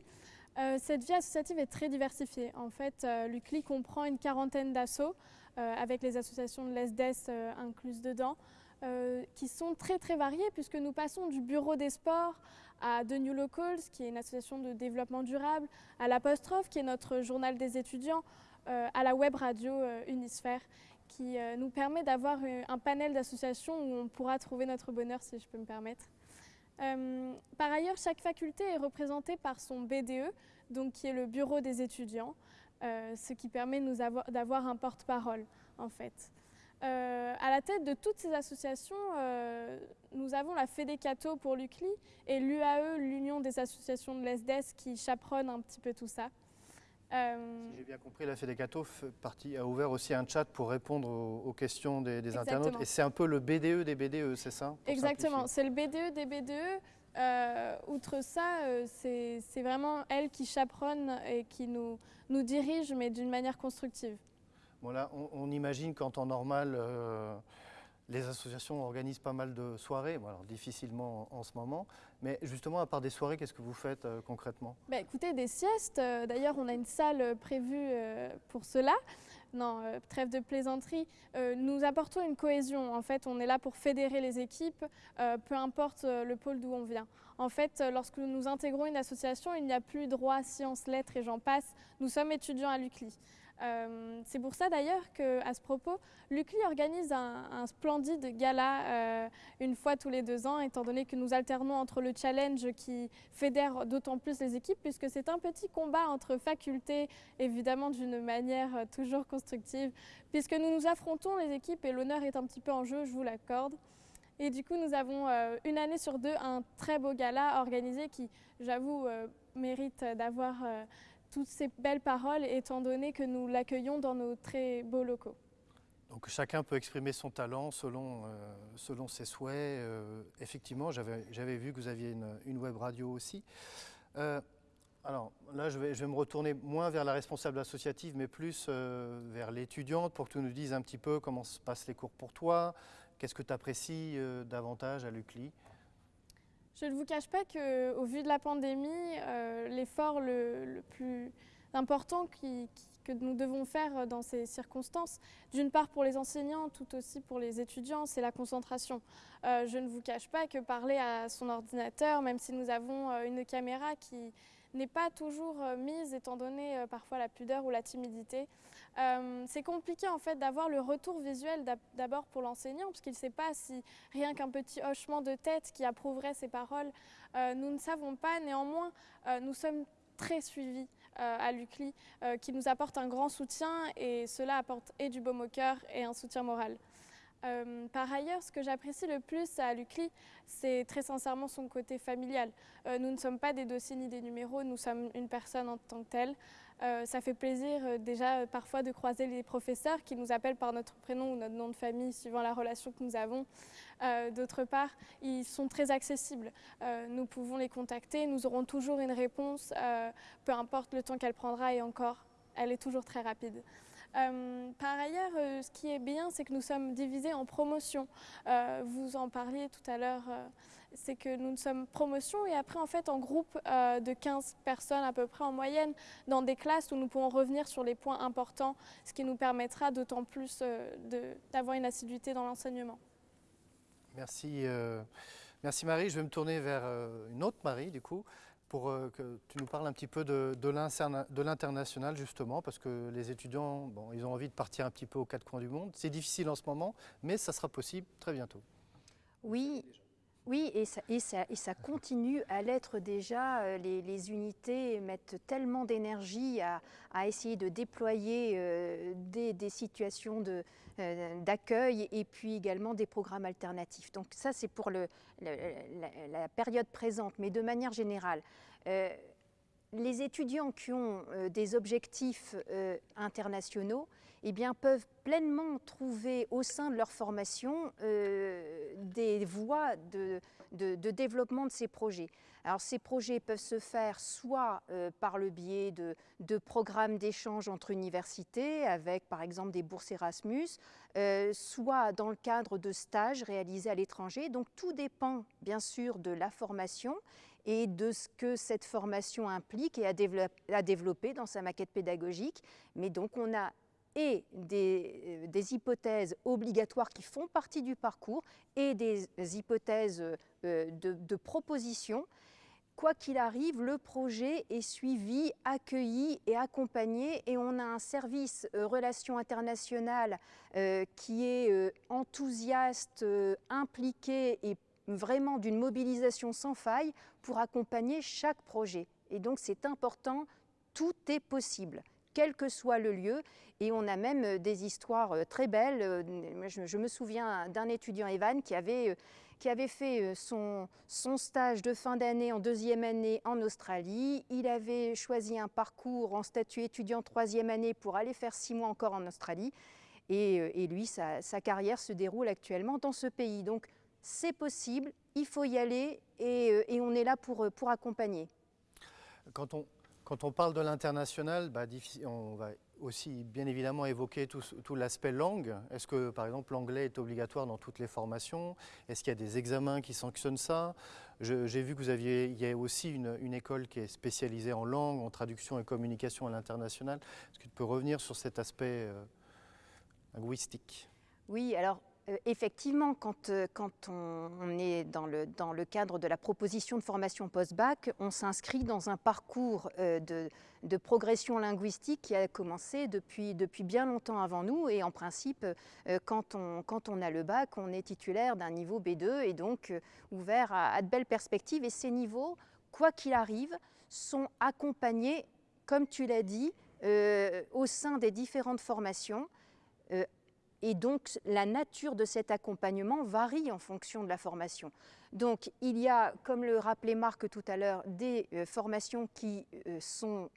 Euh, cette vie associative est très diversifiée. En fait, l'UCLI comprend une quarantaine d'assauts, avec les associations de l'ESDES incluses dedans, qui sont très très variées puisque nous passons du bureau des sports à The New Locals, qui est une association de développement durable, à l'Apostrophe, qui est notre journal des étudiants, à la web radio Unisphère qui euh, nous permet d'avoir un panel d'associations où on pourra trouver notre bonheur, si je peux me permettre. Euh, par ailleurs, chaque faculté est représentée par son BDE, donc qui est le bureau des étudiants, euh, ce qui permet d'avoir un porte-parole, en fait. à la tête de toutes ces associations, nous avons la FEDECATO pour l'UCLI et l'UAE, l'Union des associations de l'ESDES, qui chaperonne un petit peu tout ça.
Euh, si j'ai bien compris, la FEDECATO a ouvert aussi un chat pour répondre aux, questions des, internautes. Et c'est un peu le BDE des BDE, c'est ça
Exactement, c'est le BDE des BDE. Euh, outre ça, euh, c'est vraiment elle qui chaperonne et qui nous, nous dirige, mais d'une manière constructive.
Voilà, on, imagine qu'en temps normal, les associations organisent pas mal de soirées, alors difficilement en, ce moment, mais justement, à part des soirées, qu'est-ce que vous faites euh, concrètement?
Bah, Écoutez, des siestes, euh, d'ailleurs on a une salle prévue euh, pour cela. Non, trêve de plaisanterie, nous apportons une cohésion. En fait, on est là pour fédérer les équipes, peu importe le pôle d'où on vient. En fait, lorsque nous intégrons une association, il n'y a plus droit, sciences, lettres et j'en passe. Nous sommes étudiants à l'UCLI. Euh, c'est pour ça d'ailleurs qu'à ce propos, l'UCLI organise un, splendide gala euh, une fois tous les deux ans, étant donné que nous alternons entre le challenge qui fédère d'autant plus les équipes, puisque c'est un petit combat entre facultés, évidemment d'une manière toujours constructive, puisque nous nous affrontons les équipes et l'honneur est un petit peu en jeu, je vous l'accorde. Et du coup, nous avons euh, une année sur deux un très beau gala organisé qui, j'avoue, mérite d'avoir toutes ces belles paroles, étant donné que nous l'accueillons dans nos très beaux locaux.
Donc chacun peut exprimer son talent selon, euh, selon ses souhaits. Euh, effectivement, j'avais vu que vous aviez une, web radio aussi. Euh, alors là, je vais, je vais, me retourner moins vers la responsable associative, mais plus vers l'étudiante pour que tu nous dises un petit peu comment se passent les cours pour toi, qu'est-ce que tu apprécies davantage à l'UCLI
je ne vous cache pas qu'au vu de la pandémie, euh, l'effort le, plus important que nous devons faire dans ces circonstances, d'une part pour les enseignants, tout aussi pour les étudiants, c'est la concentration. Euh, je ne vous cache pas que parler à son ordinateur, même si nous avons euh, une caméra qui n'est pas toujours mise étant donné parfois la pudeur ou la timidité, euh, c'est compliqué en fait d'avoir le retour visuel d'abord pour l'enseignant parce qu'il ne sait pas si rien qu'un petit hochement de tête qui approuverait ses paroles, euh, nous ne savons pas. Néanmoins, euh, nous sommes très suivis à l'UCLI qui nous apporte un grand soutien et cela apporte et du baume au cœur et un soutien moral. par ailleurs, ce que j'apprécie le plus à l'UCLI, c'est très sincèrement son côté familial. nous ne sommes pas des dossiers ni des numéros, nous sommes une personne en tant que telle. Euh, ça fait plaisir euh, déjà euh, parfois de croiser les professeurs qui nous appellent par notre prénom ou notre nom de famille suivant la relation que nous avons. D'autre part, ils sont très accessibles. nous pouvons les contacter, nous aurons toujours une réponse, peu importe le temps qu'elle prendra et encore, elle est toujours très rapide. Par ailleurs, ce qui est bien, c'est que nous sommes divisés en promotions. vous en parliez tout à l'heure c'est que nous sommes promotion et après en fait en groupe euh, de 15 personnes à peu près en moyenne dans des classes où nous pouvons revenir sur les points importants, ce qui nous permettra d'autant plus euh, d'avoir une assiduité dans l'enseignement.
Merci, euh, merci Marie. Je vais me tourner vers une autre Marie du coup pour que tu nous parles un petit peu de, de l'international justement, parce que les étudiants, bon, ils ont envie de partir un petit peu aux quatre coins du monde. C'est difficile en ce moment, mais ça sera possible très bientôt.
Oui, Oui, et ça, continue à l'être déjà. Euh, les, unités mettent tellement d'énergie à, essayer de déployer euh, des, situations euh, d'accueil et puis également des programmes alternatifs. Donc ça, c'est pour la, période présente, mais de manière générale. Euh, les étudiants qui ont euh, des objectifs euh, internationaux eh bien, peuvent pleinement trouver au sein de leur formation euh, des voies de, développement de ces projets. Alors ces projets peuvent se faire soit euh, par le biais de, programmes d'échange entre universités avec par exemple des bourses Erasmus, euh, soit dans le cadre de stages réalisés à l'étranger. Donc tout dépend bien sûr de la formation et de ce que cette formation implique et à, développer, dans sa maquette pédagogique. Mais donc on a et des, euh, hypothèses obligatoires qui font partie du parcours et des hypothèses de propositions. Quoi qu'il arrive, le projet est suivi, accueilli et accompagné et on a un service euh, relations internationales euh, qui est euh, enthousiaste, impliqué et vraiment d'une mobilisation sans faille pour accompagner chaque projet. Et donc c'est important, tout est possible quel que soit le lieu. Et on a même des histoires très belles. Je me souviens d'un étudiant, Evan, qui avait, qui avait fait son, son stage de fin d'année en deuxième année en Australie. Il avait choisi un parcours en statut étudiant troisième année pour aller faire six mois encore en Australie. Et, et lui, sa, sa, carrière se déroule actuellement dans ce pays. Donc, c'est possible, il faut y aller et, et on est là pour, pour accompagner.
Quand on, quand on parle de l'international, bah, on va aussi bien évidemment évoquer tout, l'aspect langue. Est-ce que par exemple l'anglais est obligatoire dans toutes les formations? Est-ce qu'il y a des examens qui sanctionnent ça? J'ai vu que vous aviez, y a aussi une, école qui est spécialisée en langue, en traduction et communication à l'international. Est-ce que tu peux revenir sur cet aspect euh, linguistique?
Oui, alors effectivement, quand, euh, on, est dans le, cadre de la proposition de formation post-bac, on s'inscrit dans un parcours euh, de, progression linguistique qui a commencé depuis, bien longtemps avant nous. Et en principe, euh, quand, on, a le bac, on est titulaire d'un niveau B2 et donc euh, ouvert à, de belles perspectives. Et ces niveaux, quoi qu'il arrive, sont accompagnés, comme tu l'as dit, euh, au sein des différentes formations et donc la nature de cet accompagnement varie en fonction de la formation. Donc il y a, comme le rappelait Marc tout à l'heure, des euh, formations qui euh, sont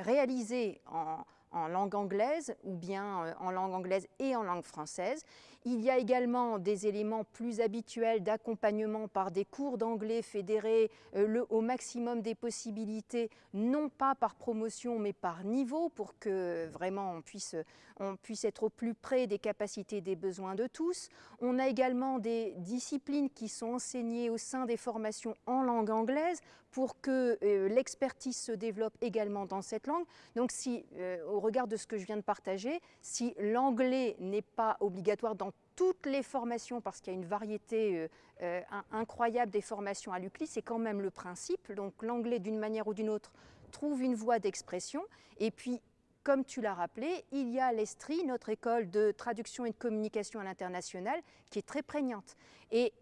réalisées en, langue anglaise ou bien euh, en langue anglaise et en langue française. Il y a également des éléments plus habituels d'accompagnement par des cours d'anglais fédérés euh, au maximum des possibilités, non pas par promotion mais par niveau pour que vraiment on puisse, on puisse être au plus près des capacités des besoins de tous. On a également des disciplines qui sont enseignées au sein des formations en langue anglaise pour que euh, l'expertise se développe également dans cette langue. Donc si, euh, au regard de ce que je viens de partager, si l'anglais n'est pas obligatoire dans toutes les formations, parce qu'il y a une variété euh, incroyable des formations à l'UCLI, c'est quand même le principe. Donc l'anglais, d'une manière ou d'une autre, trouve une voie d'expression. Et puis, comme tu l'as rappelé, il y a l'ESTRI, notre école de traduction et de communication à l'international, qui est très prégnante. Et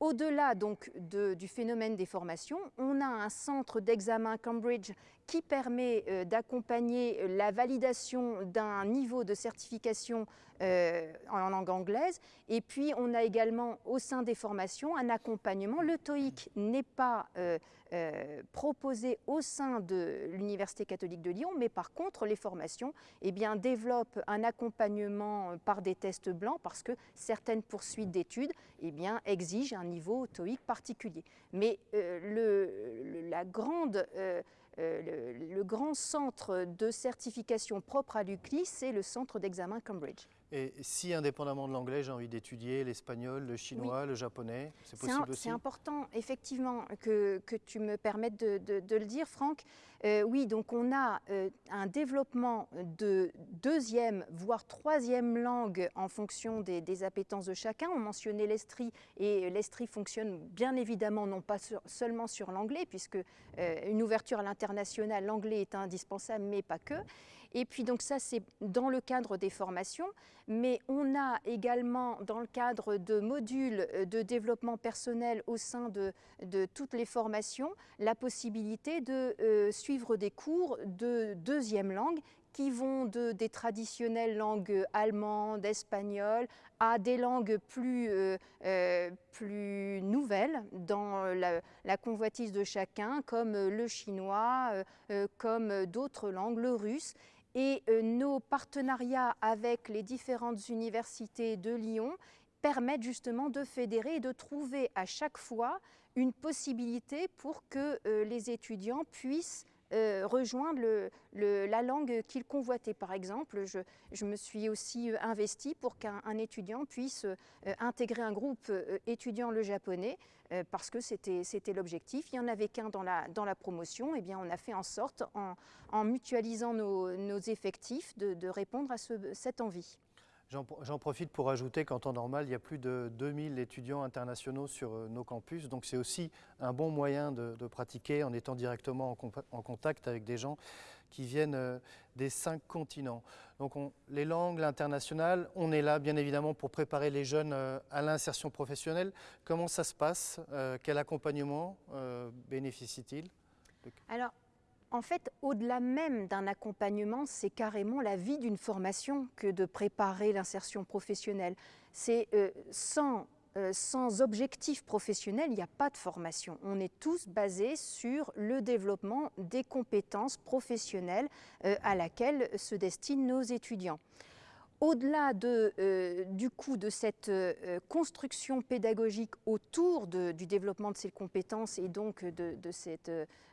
au-delà donc du phénomène des formations, on a un centre d'examen Cambridge qui permet euh, d'accompagner la validation d'un niveau de certification euh, en langue anglaise. Et puis, on a également au sein des formations un accompagnement. Le TOEIC n'est pas euh, euh, proposé au sein de l'Université catholique de Lyon, mais par contre, les formations eh bien, développent un accompagnement par des tests blancs parce que certaines poursuites d'études eh bien, exigent un niveau TOEIC particulier. Mais euh, la grande euh, euh, le, le, grand centre de certification propre à l'UCLI, c'est le centre d'examen Cambridge.
Et si, indépendamment de l'anglais, j'ai envie d'étudier l'espagnol, le chinois, oui. le japonais, c'est possible aussi
C'est important, effectivement, que, que, tu me permettes de, de, de le dire, Franck. Euh, oui, donc on a euh, un développement de deuxième, voire troisième langue en fonction des, des appétences de chacun. On mentionnait l'Estrie, et l'Estrie fonctionne bien évidemment non pas sur, seulement sur l'anglais, puisque euh, une ouverture à l'international, l'anglais est indispensable, mais pas que. Et puis donc ça, c'est dans le cadre des formations, mais on a également dans le cadre de modules de développement personnel au sein de, toutes les formations, la possibilité de euh, suivre des cours de deuxième langue qui vont de, des traditionnelles langues allemandes, espagnoles, à des langues plus, euh, euh, plus nouvelles dans la, convoitise de chacun, comme le chinois, euh, comme d'autres langues, le russe. Et nos partenariats avec les différentes universités de Lyon permettent justement de fédérer et de trouver à chaque fois une possibilité pour que les étudiants puissent euh, rejoindre la langue qu'il convoitait. Par exemple, je, me suis aussi euh, investie pour qu'un étudiant puisse euh, intégrer un groupe étudiant le japonais parce que c'était l'objectif. Il n'y en avait qu'un dans la, promotion. Eh bien, on a fait en sorte, en, mutualisant nos, effectifs, de, répondre à ce, cette envie.
J'en profite pour ajouter qu'en temps normal, il y a plus de 2000 étudiants internationaux sur euh, nos campus. Donc c'est aussi un bon moyen de, pratiquer en étant directement en, contact avec des gens qui viennent euh, des cinq continents. Donc on, les langues, l'international, on est là bien évidemment pour préparer les jeunes euh, à l'insertion professionnelle. Comment ça se passe Quel accompagnement bénéficie-t-il
en fait, au-delà même d'un accompagnement, c'est carrément la vie d'une formation que de préparer l'insertion professionnelle. Euh, sans, euh, sans objectif professionnel, il n'y a pas de formation. On est tous basés sur le développement des compétences professionnelles euh, à laquelle se destinent nos étudiants au-delà de, euh, du coup de cette euh, construction pédagogique autour du développement de ces compétences et donc de, cette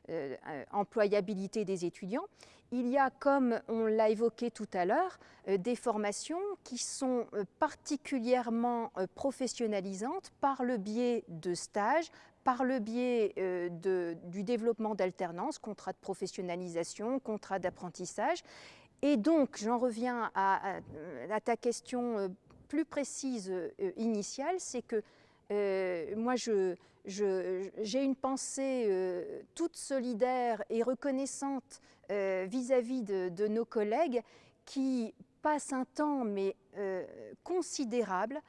euh, employabilité des étudiants, il y a, comme on l'a évoqué tout à l'heure, des formations qui sont particulièrement professionnalisantes par le biais de stages, par le biais du développement d'alternance, contrats de professionnalisation, contrats d'apprentissage, et donc, j'en reviens à, ta question euh, plus précise euh, initiale, c'est que euh, moi, j'ai je, une pensée toute solidaire et reconnaissante vis-à-vis -vis de, de, nos collègues qui passent un temps, mais considérable,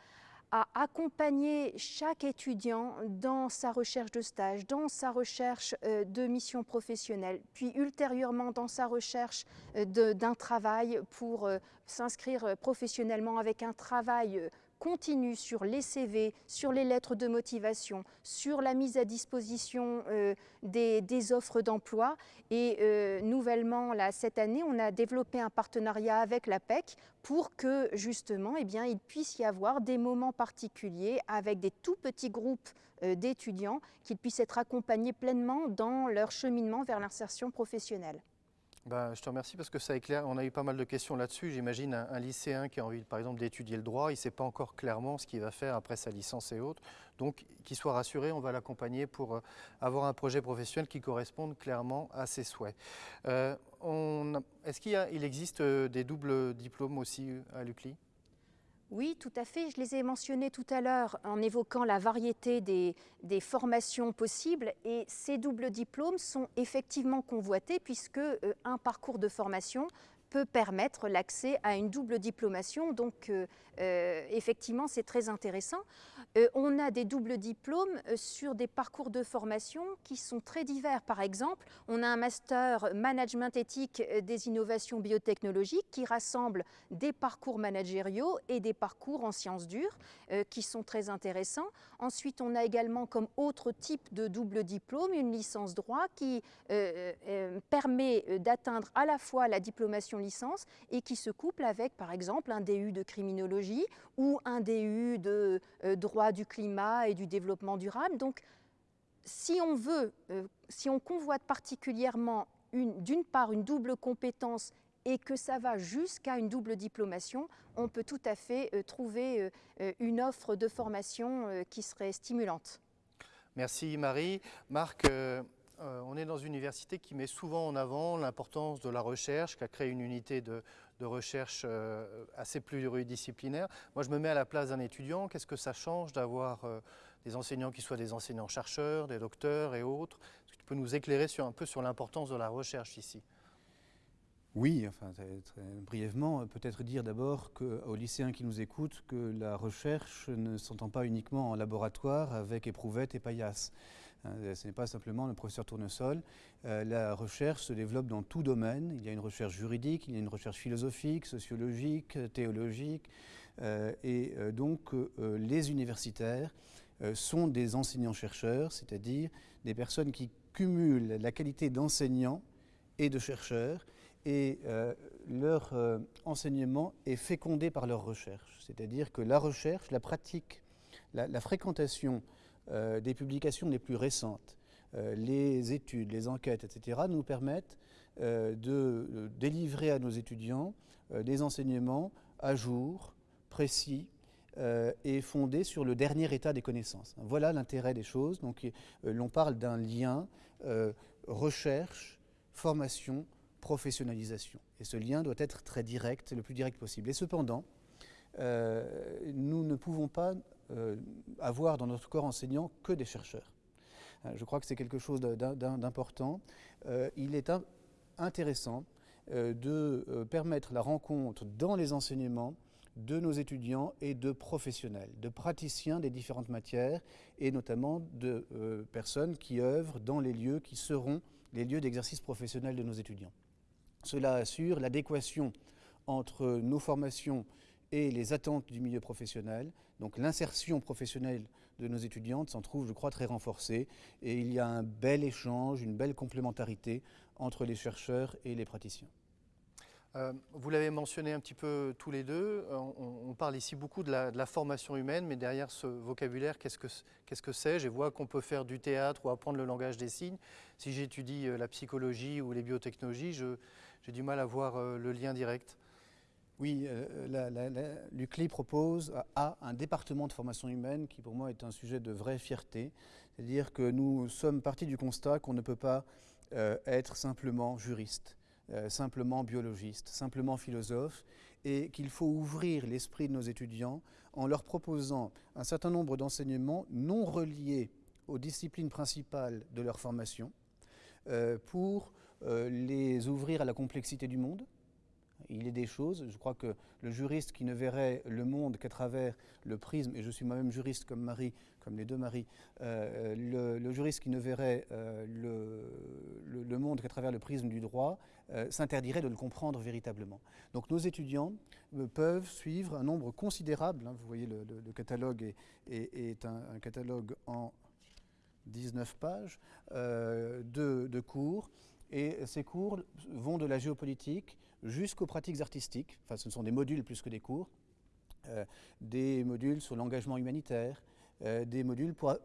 à accompagner chaque étudiant dans sa recherche de stage, dans sa recherche euh, de mission professionnelle, puis ultérieurement dans sa recherche euh, d'un travail pour euh, s'inscrire professionnellement avec un travail continue sur les CV, sur les lettres de motivation, sur la mise à disposition euh, des, offres d'emploi. Et euh, nouvellement, là, cette année, on a développé un partenariat avec la PEC pour que justement, eh bien, il puisse y avoir des moments particuliers avec des tout petits groupes euh, d'étudiants qu'ils puissent être accompagnés pleinement dans leur cheminement vers l'insertion professionnelle.
Ben, je te remercie parce que ça éclaire. On a eu pas mal de questions là-dessus. J'imagine un, lycéen qui a envie, par exemple, d'étudier le droit, il ne sait pas encore clairement ce qu'il va faire après sa licence et autres. Donc, qu'il soit rassuré, on va l'accompagner pour euh, avoir un projet professionnel qui corresponde clairement à ses souhaits. Euh, Est-ce qu'il il existe euh, des doubles diplômes aussi à l'UCLI?
Oui, tout à fait. Je les ai mentionnés tout à l'heure en évoquant la variété des, formations possibles. Et ces doubles diplômes sont effectivement convoités puisque euh, un parcours de formation peut permettre l'accès à une double diplomation. Donc, euh, euh, effectivement, c'est très intéressant. Euh, on a des doubles diplômes sur des parcours de formation qui sont très divers. Par exemple, on a un master management éthique des innovations biotechnologiques qui rassemble des parcours managériaux et des parcours en sciences dures qui sont très intéressants. Ensuite, on a également comme autre type de double diplôme une licence droit qui permet d'atteindre à la fois la diplomation licence et qui se couple avec, par exemple, un DU de criminologie ou un DU de euh, droit du climat et du développement durable. Donc, si on veut, euh, si on convoite particulièrement d'une part une double compétence et que ça va jusqu'à une double diplomation, on peut tout à fait euh, trouver une offre de formation qui serait stimulante.
Merci Marie. Marc, euh, on est dans une université qui met souvent en avant l'importance de la recherche, qui a créé une unité de, recherche euh, assez pluridisciplinaire. Moi, je me mets à la place d'un étudiant. Qu'est-ce que ça change d'avoir euh, des enseignants qui soient des enseignants-chercheurs, des docteurs et autres? Est-ce que tu peux nous éclairer un peu sur l'importance de la recherche ici?
Oui, enfin, brièvement, peut-être dire d'abord aux lycéens qui nous écoutent que la recherche ne s'entend pas uniquement en laboratoire avec éprouvettes et paillasses. Hein, ce n'est pas simplement le professeur Tournesol. Euh, la recherche se développe dans tout domaine. Il y a une recherche juridique, il y a une recherche philosophique, sociologique, théologique. Euh, et euh, donc les universitaires sont des enseignants-chercheurs, c'est-à-dire des personnes qui cumulent la qualité d'enseignant et de chercheur et leur enseignement est fécondé par leur recherche. C'est-à-dire que la recherche, la pratique, la fréquentation euh, des publications les plus récentes, euh, les études, les enquêtes, etc., nous permettent euh, de délivrer à nos étudiants des enseignements à jour, précis, et fondés sur le dernier état des connaissances. Voilà l'intérêt des choses. Donc, l'on parle d'un lien recherche, formation, professionnalisation. Et ce lien doit être très direct, le plus direct possible. Et cependant, nous ne pouvons pas avoir dans notre corps enseignant que des chercheurs. Euh, je crois que c'est quelque chose d'important. Euh, il est intéressant de permettre la rencontre dans les enseignements de nos étudiants et de professionnels, de praticiens des différentes matières et notamment de personnes qui œuvrent dans les lieux qui seront les lieux d'exercice professionnel de nos étudiants. Cela assure l'adéquation entre nos formations et les attentes du milieu professionnel. Donc l'insertion professionnelle de nos étudiantes s'en trouve, je crois, très renforcée. Et il y a un bel échange, une belle complémentarité entre les chercheurs et les praticiens.
Euh, vous l'avez mentionné un petit peu tous les deux, euh, on, parle ici beaucoup de la, formation humaine, mais derrière ce vocabulaire, qu'est-ce que c'est -ce que Je vois qu'on peut faire du théâtre ou apprendre le langage des signes. Si j'étudie euh, la psychologie ou les biotechnologies, j'ai du mal à voir le lien direct.
Oui, euh, l'UCLI propose à un département de formation humaine qui pour moi est un sujet de vraie fierté. C'est-à-dire que nous sommes partis du constat qu'on ne peut pas euh, être simplement juriste, euh, simplement biologiste, simplement philosophe, et qu'il faut ouvrir l'esprit de nos étudiants en leur proposant un certain nombre d'enseignements non reliés aux disciplines principales de leur formation pour les ouvrir à la complexité du monde, il est des choses, je crois que le juriste qui ne verrait le monde qu'à travers le prisme, et je suis moi-même juriste comme Marie, comme les deux Marie, euh, le, juriste qui ne verrait euh, le, monde qu'à travers le prisme du droit euh, s'interdirait de le comprendre véritablement. Donc nos étudiants peuvent suivre un nombre considérable, hein, vous voyez le, catalogue est, un, catalogue en 19 pages de, de cours, et ces cours vont de la géopolitique jusqu'aux pratiques artistiques, enfin ce sont des modules plus que des cours, euh, des modules sur l'engagement humanitaire, euh, des modules pour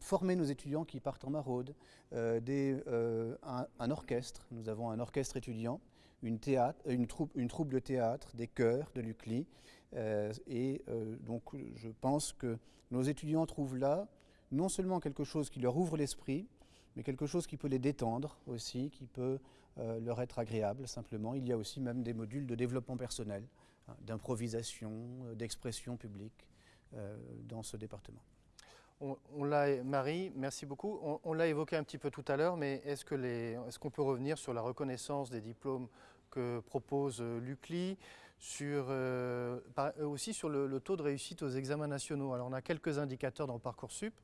former nos étudiants qui partent en maraude, euh, un, orchestre, nous avons un orchestre étudiant, une, théâtre, une, troupe, une troupe de théâtre, des chœurs de l'UCLI, et donc je pense que nos étudiants trouvent là non seulement quelque chose qui leur ouvre l'esprit, mais quelque chose qui peut les détendre aussi, qui peut euh, leur être agréable simplement. Il y a aussi même des modules de développement personnel, hein, d'improvisation, euh, d'expression publique euh, dans ce département.
On, l'a, Marie, merci beaucoup. On, l'a évoqué un petit peu tout à l'heure, mais est-ce, que est-ce qu'on peut revenir sur la reconnaissance des diplômes que propose l'UCLI, sur, aussi sur le, le, taux de réussite aux examens nationaux? Alors on a quelques indicateurs dans Parcoursup.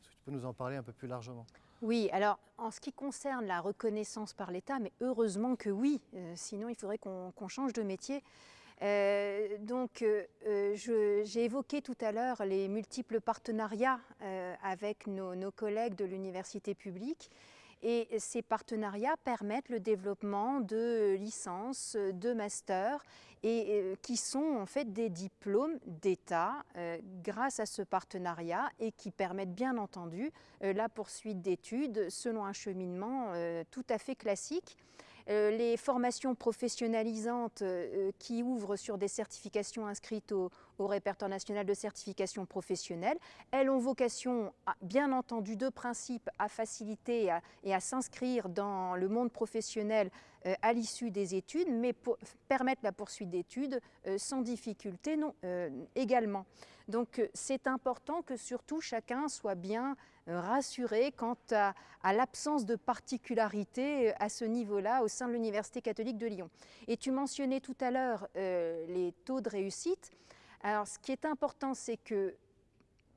Est-ce que tu peux nous en parler un peu plus largement?
Oui, alors en ce qui concerne la reconnaissance par l'État, mais heureusement que oui, euh, sinon il faudrait qu'on change de métier. Euh, donc, euh, j'ai évoqué tout à l'heure les multiples partenariats avec nos, collègues de l'université publique. Et ces partenariats permettent le développement de licences, de masters, et euh, qui sont en fait des diplômes d'État euh, grâce à ce partenariat et qui permettent bien entendu euh, la poursuite d'études selon un cheminement tout à fait classique. Euh, les formations professionnalisantes euh, qui ouvrent sur des certifications inscrites au, répertoire national de certification professionnelle, elles ont vocation, bien entendu, de principe à faciliter et à, s'inscrire dans le monde professionnel à l'issue des études, mais pour permettre la poursuite d'études sans difficulté non, également. Donc c'est important que surtout chacun soit bien rassuré quant à, l'absence de particularité à ce niveau-là au sein de l'Université catholique de Lyon. Et tu mentionnais tout à l'heure les taux de réussite. Alors ce qui est important, c'est que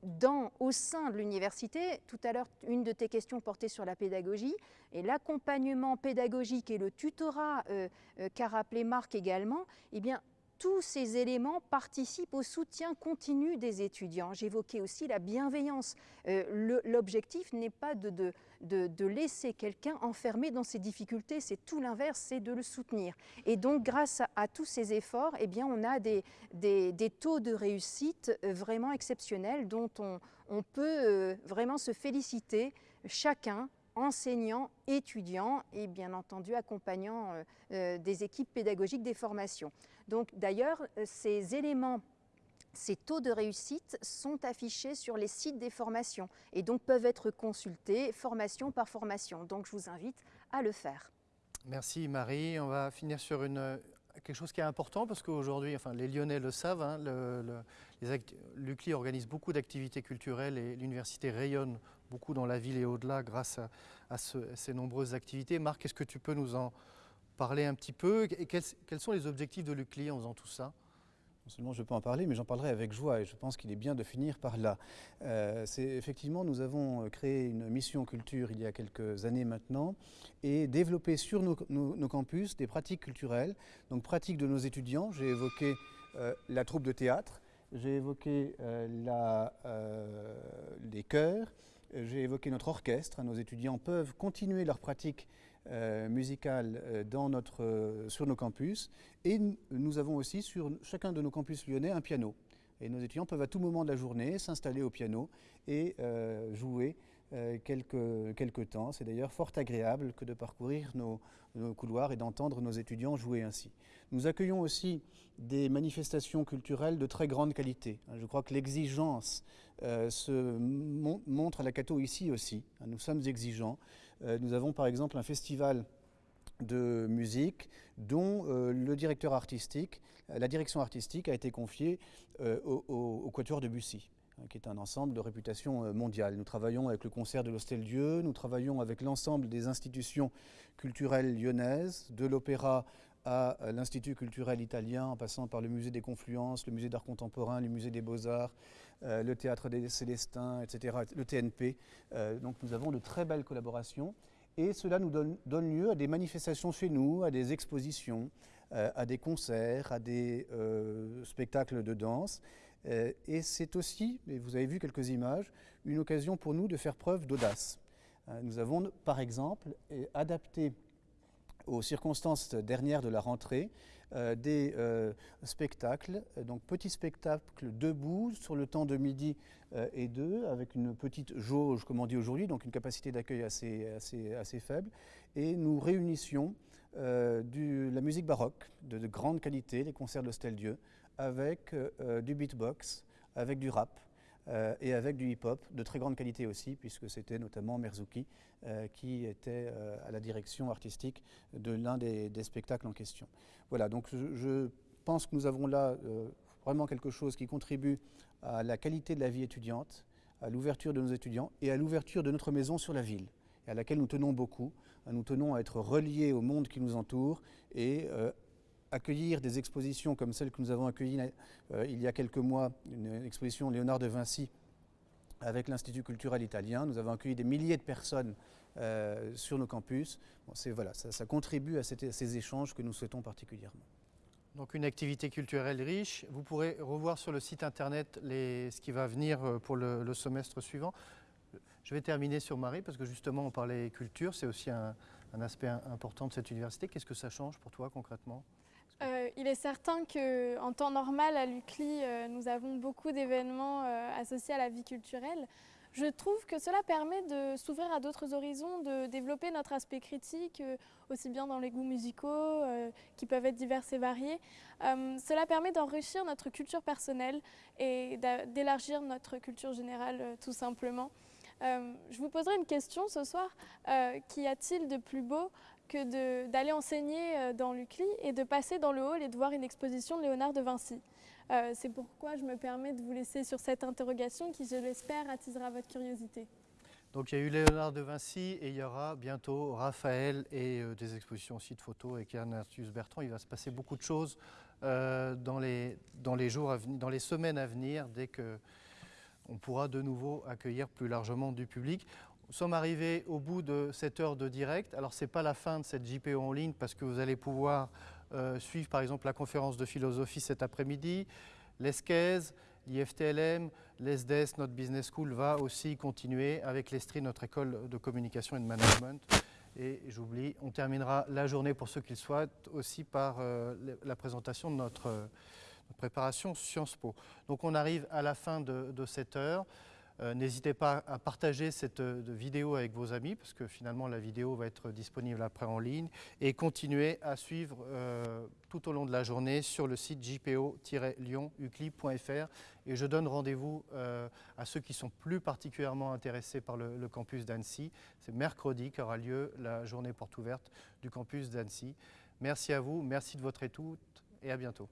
dans, au sein de l'université, tout à l'heure, une de tes questions portait sur la pédagogie, et l'accompagnement pédagogique et le tutorat euh, euh, qu'a rappelé Marc également, eh bien, tous ces éléments participent au soutien continu des étudiants. J'évoquais aussi la bienveillance. Euh, l'objectif n'est pas de, laisser quelqu'un enfermé dans ses difficultés, c'est tout l'inverse, c'est de le soutenir. Et donc, grâce à, tous ces efforts, eh bien, on a des, taux de réussite euh, vraiment exceptionnels dont on, on peut euh, vraiment se féliciter chacun enseignants, étudiants et bien entendu accompagnants des équipes pédagogiques des formations. Donc d'ailleurs, euh, ces éléments ces taux de réussite sont affichés sur les sites des formations et donc peuvent être consultés formation par formation. Donc je vous invite à le faire.
Merci Marie. On va finir sur quelque chose qui est important parce qu'aujourd'hui, enfin, les Lyonnais le savent, hein, l'UCLI organise beaucoup d'activités culturelles et l'université rayonne beaucoup dans la ville et au-delà grâce à, ces nombreuses activités. Marc, est-ce que tu peux nous en parler un petit peu? Et quels, sont les objectifs de l'UCLI en faisant tout ça?
Non seulement je peux en parler, mais j'en parlerai avec joie et je pense qu'il est bien de finir par là. Euh, effectivement, nous avons créé une mission culture il y a quelques années maintenant et développé sur nos, campus des pratiques culturelles, donc pratiques de nos étudiants. J'ai évoqué euh, la troupe de théâtre, j'ai évoqué euh, les chœurs, j'ai évoqué notre orchestre. Nos étudiants peuvent continuer leur pratique euh, musicale euh, dans notre, euh, sur nos campus. Et nous avons aussi sur chacun de nos campus lyonnais un piano. Et nos étudiants peuvent à tout moment de la journée s'installer au piano et jouer quelques, quelques temps. C'est d'ailleurs fort agréable que de parcourir nos, couloirs et d'entendre nos étudiants jouer ainsi. Nous accueillons aussi des manifestations culturelles de très grande qualité. Je crois que l'exigence se montre à la Cato ici aussi. Nous sommes exigeants. Euh, nous avons par exemple un festival de musique dont euh, le directeur artistique, la direction artistique a été confiée euh, au, Quatuor de Bussy qui est un ensemble de réputation mondiale. Nous travaillons avec le concert de l'Hostel-Dieu, nous travaillons avec l'ensemble des institutions culturelles lyonnaises, de l'opéra à l'Institut culturel italien, en passant par le musée des Confluences, le musée d'art contemporain, le musée des beaux-arts, euh, le théâtre des Célestins, etc., le TNP. Euh, donc nous avons de très belles collaborations et cela nous donne, lieu à des manifestations chez nous, à des expositions, euh, à des concerts, à des spectacles de danse. Et c'est aussi, et vous avez vu quelques images, une occasion pour nous de faire preuve d'audace. nous avons par exemple adapté aux circonstances dernières de la rentrée, euh, des euh, spectacles, donc petits spectacles debout sur le temps de midi euh, et deux, avec une petite jauge, comme on dit aujourd'hui, donc une capacité d'accueil assez, faible. Et nous réunissions du, la musique baroque de, de, grande qualité, les concerts de Stel Dieu, avec du beatbox, avec du rap, euh, et avec du hip-hop de très grande qualité aussi, puisque c'était notamment Merzouki euh, qui était euh, à la direction artistique de l'un des, spectacles en question. Voilà, donc je, pense que nous avons là vraiment quelque chose qui contribue à la qualité de la vie étudiante, à l'ouverture de nos étudiants et à l'ouverture de notre maison sur la ville, à laquelle nous tenons beaucoup. Nous tenons à être reliés au monde qui nous entoure et accueillir des expositions comme celle que nous avons accueillie euh, il y a quelques mois, une exposition Léonard de Vinci avec l'Institut culturel italien. Nous avons accueilli des milliers de personnes euh, sur nos campus. voilà, ça, contribue à, ces échanges que nous souhaitons particulièrement.
Donc une activité culturelle riche. Vous pourrez revoir sur le site internet ce qui va venir euh, pour le, semestre suivant. Je vais terminer sur Marie parce que justement on parlait culture, c'est aussi un aspect important de cette université. Qu'est-ce que ça change pour toi concrètement?
Euh, il est certain qu'en temps normal, à l'UCLI, euh, nous avons beaucoup d'événements euh, associés à la vie culturelle. Je trouve que cela permet de s'ouvrir à d'autres horizons, de développer notre aspect critique, aussi bien dans les goûts musicaux, qui peuvent être divers et variés. cela permet d'enrichir notre culture personnelle et d'élargir notre culture générale, tout simplement. je vous poserai une question ce soir. Qu'y a-t-il de plus beau que d'aller enseigner euh, dans l'UCLI et de passer dans le hall et de voir une exposition de Léonard de Vinci. Euh, c'est pourquoi je me permets de vous laisser sur cette interrogation qui, je l'espère, attisera votre curiosité.
Donc il y a eu Léonard de Vinci et il y aura bientôt Raphaël et euh, des expositions aussi de photos avec Ernestius Bertrand. Il va se passer beaucoup de choses dans, les, dans, les jours à venir, dans les semaines à venir dès que on pourra de nouveau accueillir plus largement du public. Nous sommes arrivés au bout de cette heure de direct. Alors, ce n'est pas la fin de cette JPO en ligne parce que vous allez pouvoir euh, suivre, par exemple, la conférence de philosophie cet après-midi. L'ESCES, l'IFTLM, l'ESDES, notre business school, va aussi continuer avec l'ESTRI, notre école de communication et de management. Et j'oublie, on terminera la journée pour ceux qui le souhaitent aussi par euh, la présentation de notre, préparation Sciences Po. Donc on arrive à la fin de, de cette heure. Euh, n'hésitez pas à partager cette euh, vidéo avec vos amis, parce que finalement la vidéo va être disponible après en ligne, et continuez à suivre euh, tout au long de la journée sur le site jpo-lyon-ucli.fr. Et je donne rendez-vous à ceux qui sont plus particulièrement intéressés par le, campus d'Annecy. C'est mercredi qu'aura lieu la journée porte ouverte du campus d'Annecy. Merci à vous, merci de votre écoute et à bientôt.